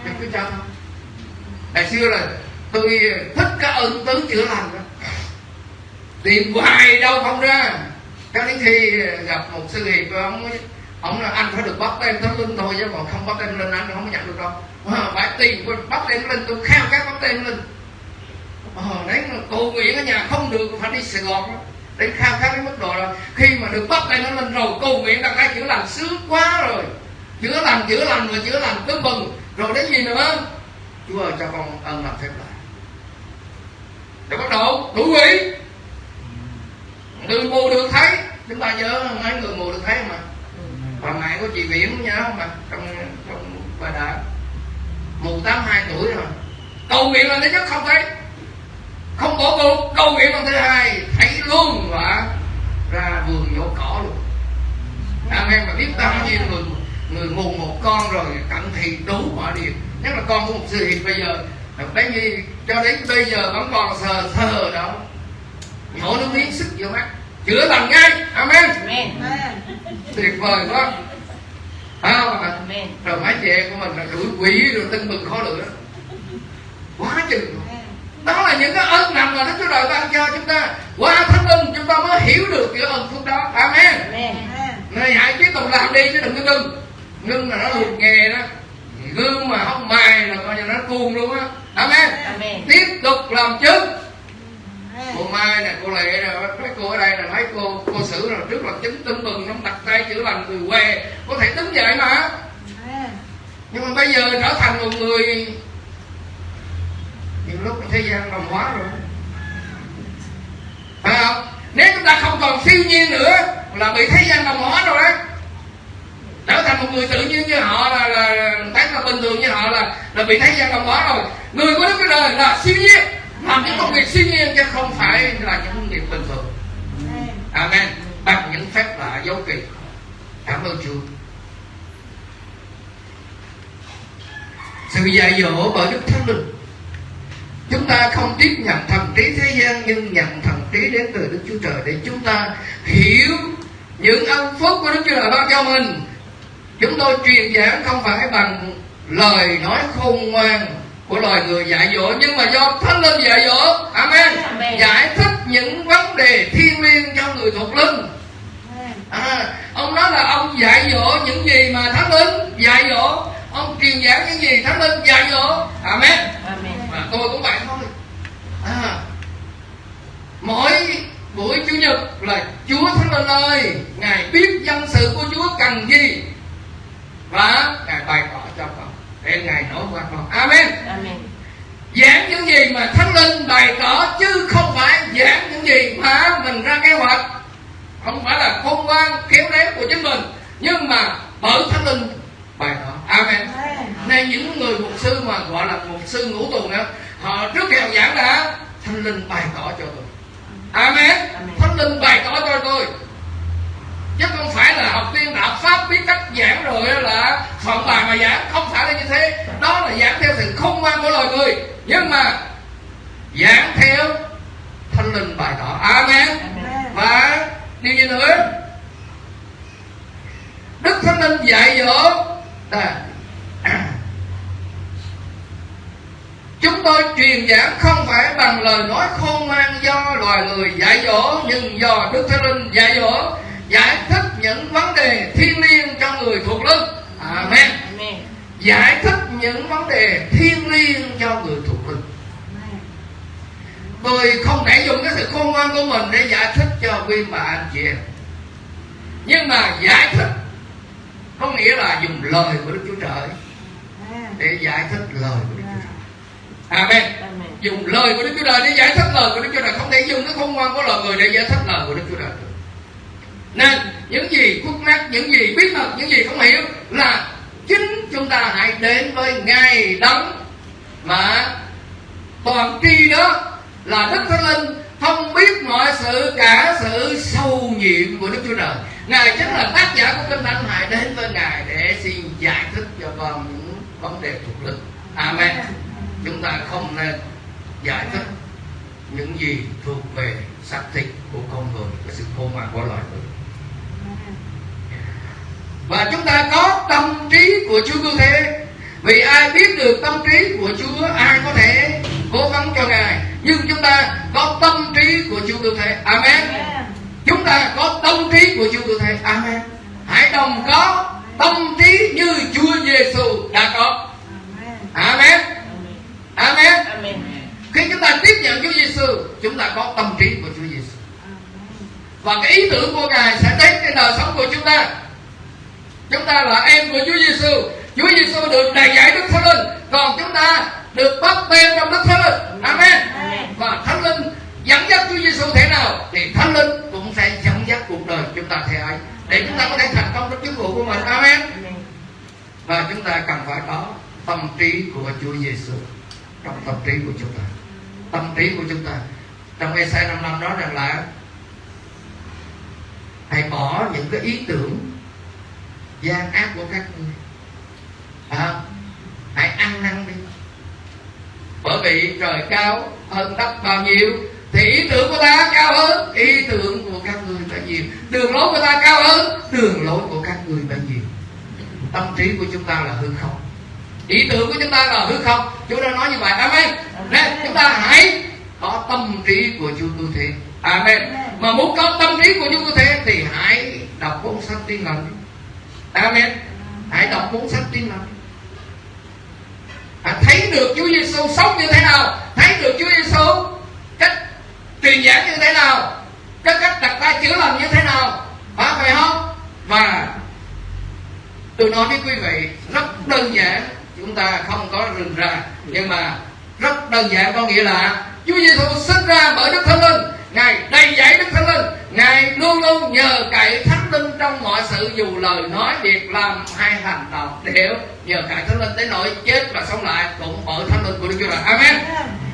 Cho chúa cho thôi. Ngày xưa là tôi thích cái ơn tứ chữa lành đó. Tìm hoài đâu không ra. Cho đến khi gặp một sư hiệp ông ông là anh phải được bắt tên thánh linh thôi chứ còn không bắt tên lên anh không có nhận được đâu. Ờ, phải tìm bắt tên lên tôi khao khát bắt tên lên. Ờ, đấy là cầu nguyện ở nhà không được phải đi sài gòn đó đến khao khát đến mức độ là khi mà được bắt tay nó lên rồi cầu nguyện đặt ra chữa lành sướng quá rồi. Chữa lành chữa lành và chữa lành cứ mừng rồi đến gì nữa? Chúa ơi, cho con ơn làm phép lại rồi bắt đầu, đủ quỷ người mù được thấy. Chúng ta nhớ, mấy người mù được thấy mà bà mẹ của chị Viễn nhớ không mà trong trong bà đã. Mù 82 tuổi rồi. Cầu nguyện là nó nhất không thấy không bỏ cuộc cầu nguyện lần thứ hai. Thấy luôn và ra vườn nhổ cỏ luôn. Amen mà biết bao nhiêu người người mù một con rồi cận thị đủ mọi điều nhất là con của một sư hiệp bây giờ. Đến như cho đến bây giờ vẫn còn sờ sờ đó. Nhổ nước miếng sức vô mắt. Chữa lành ngay. Amen. Amen. tuyệt vời quá. À, Amen. rồi mấy chị em của mình là đuổi quỷ rồi tưng bừng khó lửa quá chừng. luôn. Đó là những cái ơn nằm mà Đức Chúa Trời ban cho chúng ta. Qua thánh linh chúng ta mới hiểu được cái ơn phước đó. Amen. Này hãy tiếp tục làm đi chứ đừng có ngưng. Ngưng là nó lụt nghề đó. Gương mà không mài là coi như nó cuồng luôn á. Amen. Amen. tiếp tục làm chứng cô mai nè cô lệ nè mấy cô ở đây là mấy cô cô xử là trước là chứng tưng bừng nó đặt tay chữa lành người què. Có thể đứng dậy mà. Nhưng mà bây giờ trở thành một người những lúc thế gian đồng hóa rồi. Phải không? Nếu chúng ta không còn siêu nhiên nữa là bị thế gian đồng hóa rồi đấy trở thành một người tự nhiên như họ là là thấy là bình thường như họ là là bị thế gian đồng hóa rồi. Người của đức cái đời là siêu nhiên, làm những công việc siêu nhiên chứ không phải là những công việc bình thường. Amen. Bằng những phép lạ dấu kỳ. Cảm ơn chúa. Sự dạy dỗ bởi đức thánh linh chúng ta không tiếp nhận thần trí thế gian nhưng nhận thần trí đến từ Đức Chúa Trời để chúng ta hiểu những ân phúc của Đức Chúa Trời ban cho mình. Chúng tôi truyền giảng không phải bằng lời nói khôn ngoan của loài người dạy dỗ nhưng mà do thánh linh dạy dỗ. Amen, Amen. giải thích những vấn đề thiên liêng cho người thuộc linh. À, ông nói là ông dạy dỗ những gì mà thánh linh dạy dỗ ông truyền giảng những gì? Thánh linh dạy dỗ. Amen. Amen. tôi cũng vậy thôi. À, mỗi buổi chủ nhật là chúa thánh linh ơi ngài biết dân sự của chúa cần gì và ngài bày tỏ cho con để ngài nói qua con. Amen. Amen. giảng những gì mà thánh linh bày tỏ chứ không phải giảng những gì mà mình ra kế hoạch. Không phải là khôn ngoan khéo léo của chính mình. Nhưng mà bởi thánh linh bày tỏ amen. Nên những người mục sư mà gọi là mục sư ngũ tuần đó họ trước khi họ giảng là thánh linh bày tỏ cho tôi. Amen. Thánh linh bày tỏ cho tôi. Chứ không phải là học viên đạo pháp biết cách giảng rồi là soạn bài mà giảng không phải là như thế. Đó là giảng theo sự khôn ngoan của loài người. Nhưng mà giảng theo thánh linh bày tỏ. Amen. Và điều gì nữa? Đức thánh linh dạy dỗ à, chúng tôi truyền giảng không phải bằng lời nói khôn ngoan do loài người dạy dỗ nhưng do đức thánh linh dạy dỗ giải thích những vấn đề thiêng liêng cho người thuộc linh. Amen. Amen. giải thích những vấn đề thiêng liêng cho người thuộc linh. Tôi không thể dùng cái sự khôn ngoan của mình để giải thích cho quý bà anh chị em. Nhưng mà giải thích có nghĩa là dùng lời của đức chúa trời để giải thích lời của đức chúa trời. Amen. Dùng lời của đức chúa trời để giải thích lời của đức chúa trời. Không thể dùng cái khôn ngoan của loài người để giải thích lời của đức chúa trời. Nên những gì khúc mắc những gì bí mật những gì không hiểu là chính chúng ta hãy đến với ngài đấng mà toàn tri đó là đức thánh linh không biết mọi sự cả sự sâu nhiệm của đức chúa trời ngài chính là tác giả của kinh thánh hãy đến với ngài để xin giải thích cho con những vấn đề thuộc linh amen. Chúng ta không nên giải thích những gì thuộc về xác thịt của con người cái sự khôn ngoan của loài người. Và chúng ta có tâm trí của Chúa cứu thế. Vì ai biết được tâm trí của Chúa, ai có thể cố gắng cho Ngài. Nhưng chúng ta có tâm trí của Chúa cứu thế. Amen chúng ta có tâm trí của Chúa cứu thế Amen. Hãy đồng có tâm trí như Chúa Giêsu đã có. Amen. Amen. Amen. khi chúng ta tiếp nhận Chúa Giêsu chúng ta có tâm trí của Chúa Giêsu và cái ý tưởng của Ngài sẽ đến trên đời sống của chúng ta. Chúng ta là em của Chúa Giêsu Chúa Giêsu được đầy dạy Đức Thánh Linh. Còn chúng ta được bắt tên trong Đức Thánh Linh. Amen. Và Thánh Linh dẫn dắt Chúa Giêsu thế nào thì Thánh Linh cũng sẽ dẫn dắt cuộc đời chúng ta thế ấy. Để chúng ta có thể thành công trong chức vụ của mình. Amen. Và chúng ta cần phải có tâm trí của Chúa Giêsu trong tâm trí của chúng ta. Tâm trí của chúng ta. Trong Ê-sai 55 nói rằng là hãy bỏ những cái ý tưởng gian ác của các ngươi. À, hãy ăn năn đi. Bởi vì trời cao hơn đất bao nhiêu thì ý tưởng của ta cao hơn ý tưởng của các ngươi bao nhiêu. Đường lối của ta cao hơn đường lối của các ngươi bao nhiêu. Tâm trí của chúng ta là hư không. Ý tưởng của chúng ta là hư không. Chúa đã nói như vậy. Amen. Nên chúng ta hãy có tâm trí của Chúa cứu thế. Amen. Mà muốn có tâm trí của Chúa cứu thế thì hãy đọc cuốn sách tiên lành. Amen. Hãy đọc cuốn sách tiên lành. À, thấy được Chúa Giêsu sống như thế nào? Thấy được Chúa Giêsu truyền giảng như thế nào? Cái cách đặt tay chữa lành như thế nào? Phải phải không? Và tôi nói với quý vị, rất đơn giản, chúng ta không có rừng ra nhưng mà rất đơn giản có nghĩa là Chúa Giêsu sinh ra bởi Đức Thánh Linh, Ngài đầy dẫy Đức Thánh Linh, Ngài luôn luôn nhờ cậy Thánh Linh trong mọi sự, dù lời nói, việc làm hay hành động đều nhờ cậy Thánh Linh tới nỗi chết và sống lại cũng bởi Thánh Linh của Đức Chúa Trời. Amen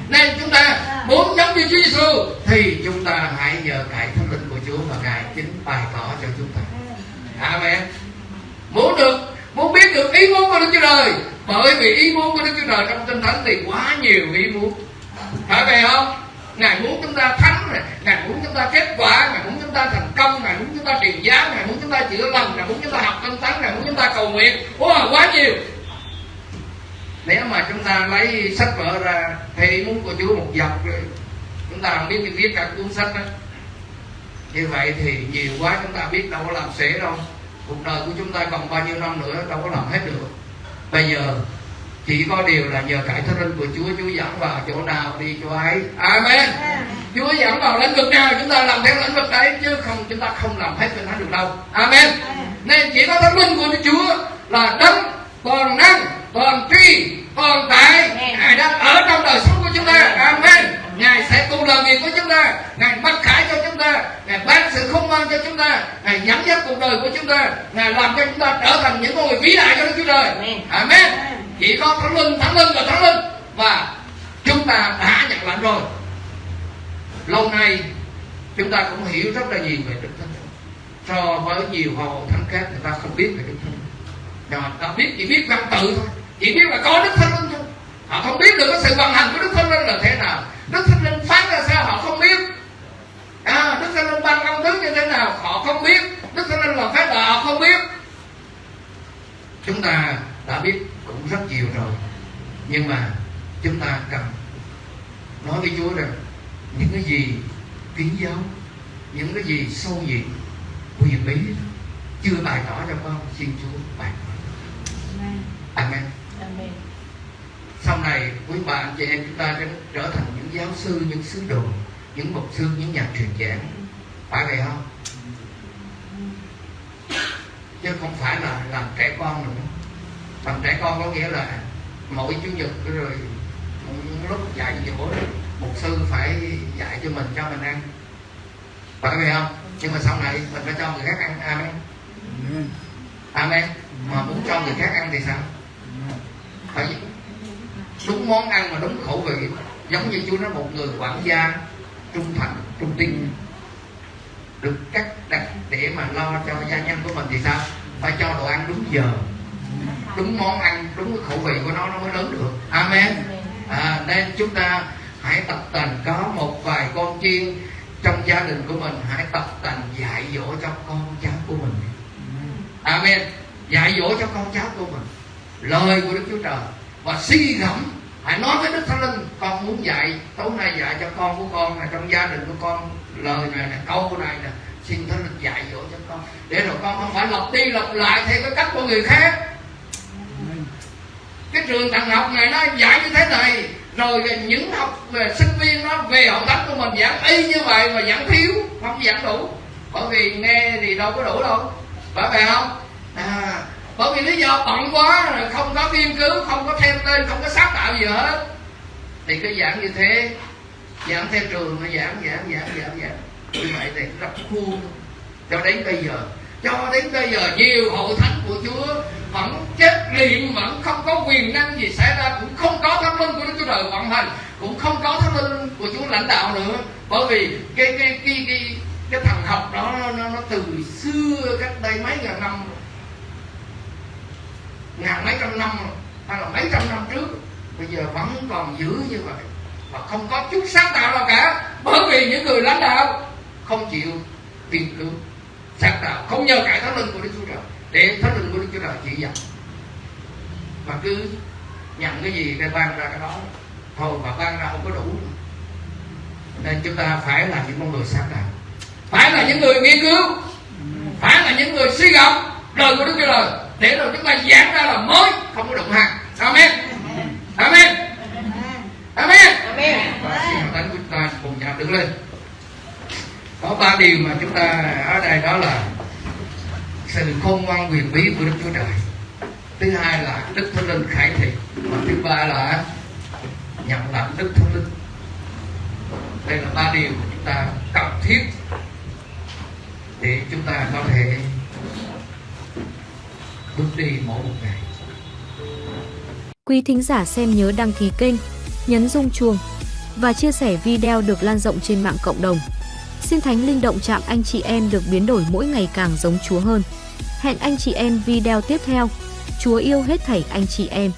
nên chúng ta muốn giống như Chúa Giêsu thì chúng ta hãy nhờ cậy Thánh Linh của Chúa và Ngài chính bày tỏ cho chúng ta. Amen. Muốn được muốn biết được ý muốn của Đức Chúa Trời bởi vì ý muốn của Đức Chúa Trời trong Kinh Thánh thì quá nhiều ý muốn. Phải vậy không? Ngài muốn chúng ta thắng này ngài muốn chúng ta kết quả ngài muốn chúng ta thành công ngài muốn chúng ta truyền giáo ngài muốn chúng ta chữa lành ngài muốn chúng ta học kinh thánh ngài muốn chúng ta cầu nguyện. Wow, quá nhiều nếu mà chúng ta lấy sách vở ra ý muốn của Chúa một dọc rồi chúng ta không biết thì viết cả cuốn sách đó. Như vậy thì nhiều quá chúng ta biết đâu có làm sẽ đâu. Cuộc đời của chúng ta còn bao nhiêu năm nữa đâu có làm hết được. Bây giờ chỉ có điều là nhờ cải thánh linh của Chúa Chúa dẫn vào chỗ nào đi chỗ ấy. Amen. Chúa dẫn vào lĩnh vực nào chúng ta làm theo lĩnh vực đấy chứ không chúng ta không làm hết cho nó được đâu. Amen. Nên chỉ có thánh linh của Chúa là đấng toàn năng toàn tri toàn tại ngài đang ở trong đời sống của chúng ta. Amen. Ngài sẽ cùng làm việc với chúng ta. Ngài bắt khải cho chúng ta. Ngài ban sự không mang cho chúng ta. Ngài dẫn dắt cuộc đời của chúng ta. Ngài làm cho chúng ta trở thành những người vĩ đại cho Đức Chúa Trời. Amen. Chỉ có thánh linh thánh linh và thánh linh và chúng ta đã nhận lãnh rồi. Lâu nay chúng ta cũng hiểu rất là nhiều về đức thánh linh. So với nhiều hội thánh khác người ta không biết về đức thánh linh nhưng mà ta biết chỉ biết văn tự thôi. Chỉ biết là có đức thánh linh thôi. Họ không biết được cái sự vận hành của đức thánh linh là thế nào. Đức thánh linh phát ra sao họ không biết. À, đức thánh linh ban công thức như thế nào họ không biết. Đức thánh linh làm phép là họ không biết. Chúng ta đã biết cũng rất nhiều rồi. Nhưng mà chúng ta cần nói với Chúa rằng những cái gì kiến giáo những cái gì sâu nhiệm huyền bí chưa bày tỏ cho con xin Chúa bày tỏ. Amen. Amen. Sau này quý bà anh chị em chúng ta sẽ trở thành những giáo sư, những sứ đồ, những mục sư, những nhà truyền giảng. Phải vậy không? Chứ không phải là làm trẻ con nữa phần trẻ con có nghĩa là mỗi chủ nhật rồi lúc dạy dỗ một sư phải dạy cho mình cho mình ăn phải vậy không nhưng mà sau này mình phải cho người khác ăn amen amen mà muốn cho người khác ăn thì sao? Phải đúng món ăn mà đúng khẩu vị. Giống như chú nói một người quản gia trung thành trung tin được cắt đặt để mà lo cho gia nhân của mình thì sao? Phải cho đồ ăn đúng giờ. Đúng món ăn đúng cái khẩu vị của nó nó mới lớn được. Amen. À, nên chúng ta hãy tập tành có một vài con chiên trong gia đình của mình hãy tập tành dạy dỗ cho con cháu của mình. Amen dạy dỗ cho con cháu của mình. Lời của đức chúa trời. Và suy gẫm hãy nói với đức thánh linh, con muốn dạy, tối nay dạy cho con của con là trong gia đình của con, lời này là câu này nè. Xin thánh linh dạy dỗ cho con. Để rồi con không phải lặp đi lặp lại theo cái cách của người khác. Cái trường thần học này nó dạy như thế này. Rồi những học về sinh viên nó về học thánh của mình giảng y như vậy mà giảng thiếu, không giảng đủ. Bởi vì nghe thì đâu có đủ đâu. Phải vậy không? À, bởi vì lý do bận quá rồi không có nghiên cứu không có thêm tên không có sáng tạo gì hết. Thì cái giảng như thế giảng theo trường nó giảng giảng giảng giảng giảng. Như vậy thì rất khuôn. Cho đến bây giờ cho đến bây giờ nhiều hậu thánh của chúa vẫn chết liệm vẫn không có quyền năng gì xảy ra cũng không có thánh linh của đức chúa trời vận hành cũng không có thánh linh của chúa lãnh đạo nữa. Bởi vì cái cái cái cái cái thần học đó nó, nó, nó từ xưa cách đây mấy ngàn năm ngàn mấy trăm năm hay là mấy trăm năm trước, bây giờ vẫn còn giữ như vậy. Và không có chút sáng tạo nào cả, bởi vì những người lãnh đạo không chịu tìm cứu sáng tạo không nhờ cải thánh linh của đức chúa trời, để thánh linh của đức chúa trời chỉ dẫn. Mà cứ nhận cái gì cái ban ra cái đó, thôi mà ban ra không có đủ. Nên chúng ta phải là những con người sáng tạo. Phải là những người nghiên cứu. Phải là những người suy gẫm lời của đức chúa trời để rồi chúng ta giảng ra là mới không có đụng hàng amen. Amen. Amen. Amen. Và xin thánh chúng ta cùng nhau đứng lên. Có ba điều mà chúng ta ở đây đó là sự khôn ngoan quyền bí của đức chúa trời. Thứ hai là đức thánh linh khải thị và thứ ba là nhận lãnh đức thánh linh. Đây là ba điều mà chúng ta cần thiết để chúng ta có thể bước đi mỗi một ngày Quý thính giả xem nhớ đăng ký kênh, nhấn rung chuông và chia sẻ video được lan rộng trên mạng cộng đồng. Xin Thánh Linh động chạm anh chị em được biến đổi mỗi ngày càng giống Chúa hơn. Hẹn anh chị em video tiếp theo. Chúa yêu hết thảy anh chị em.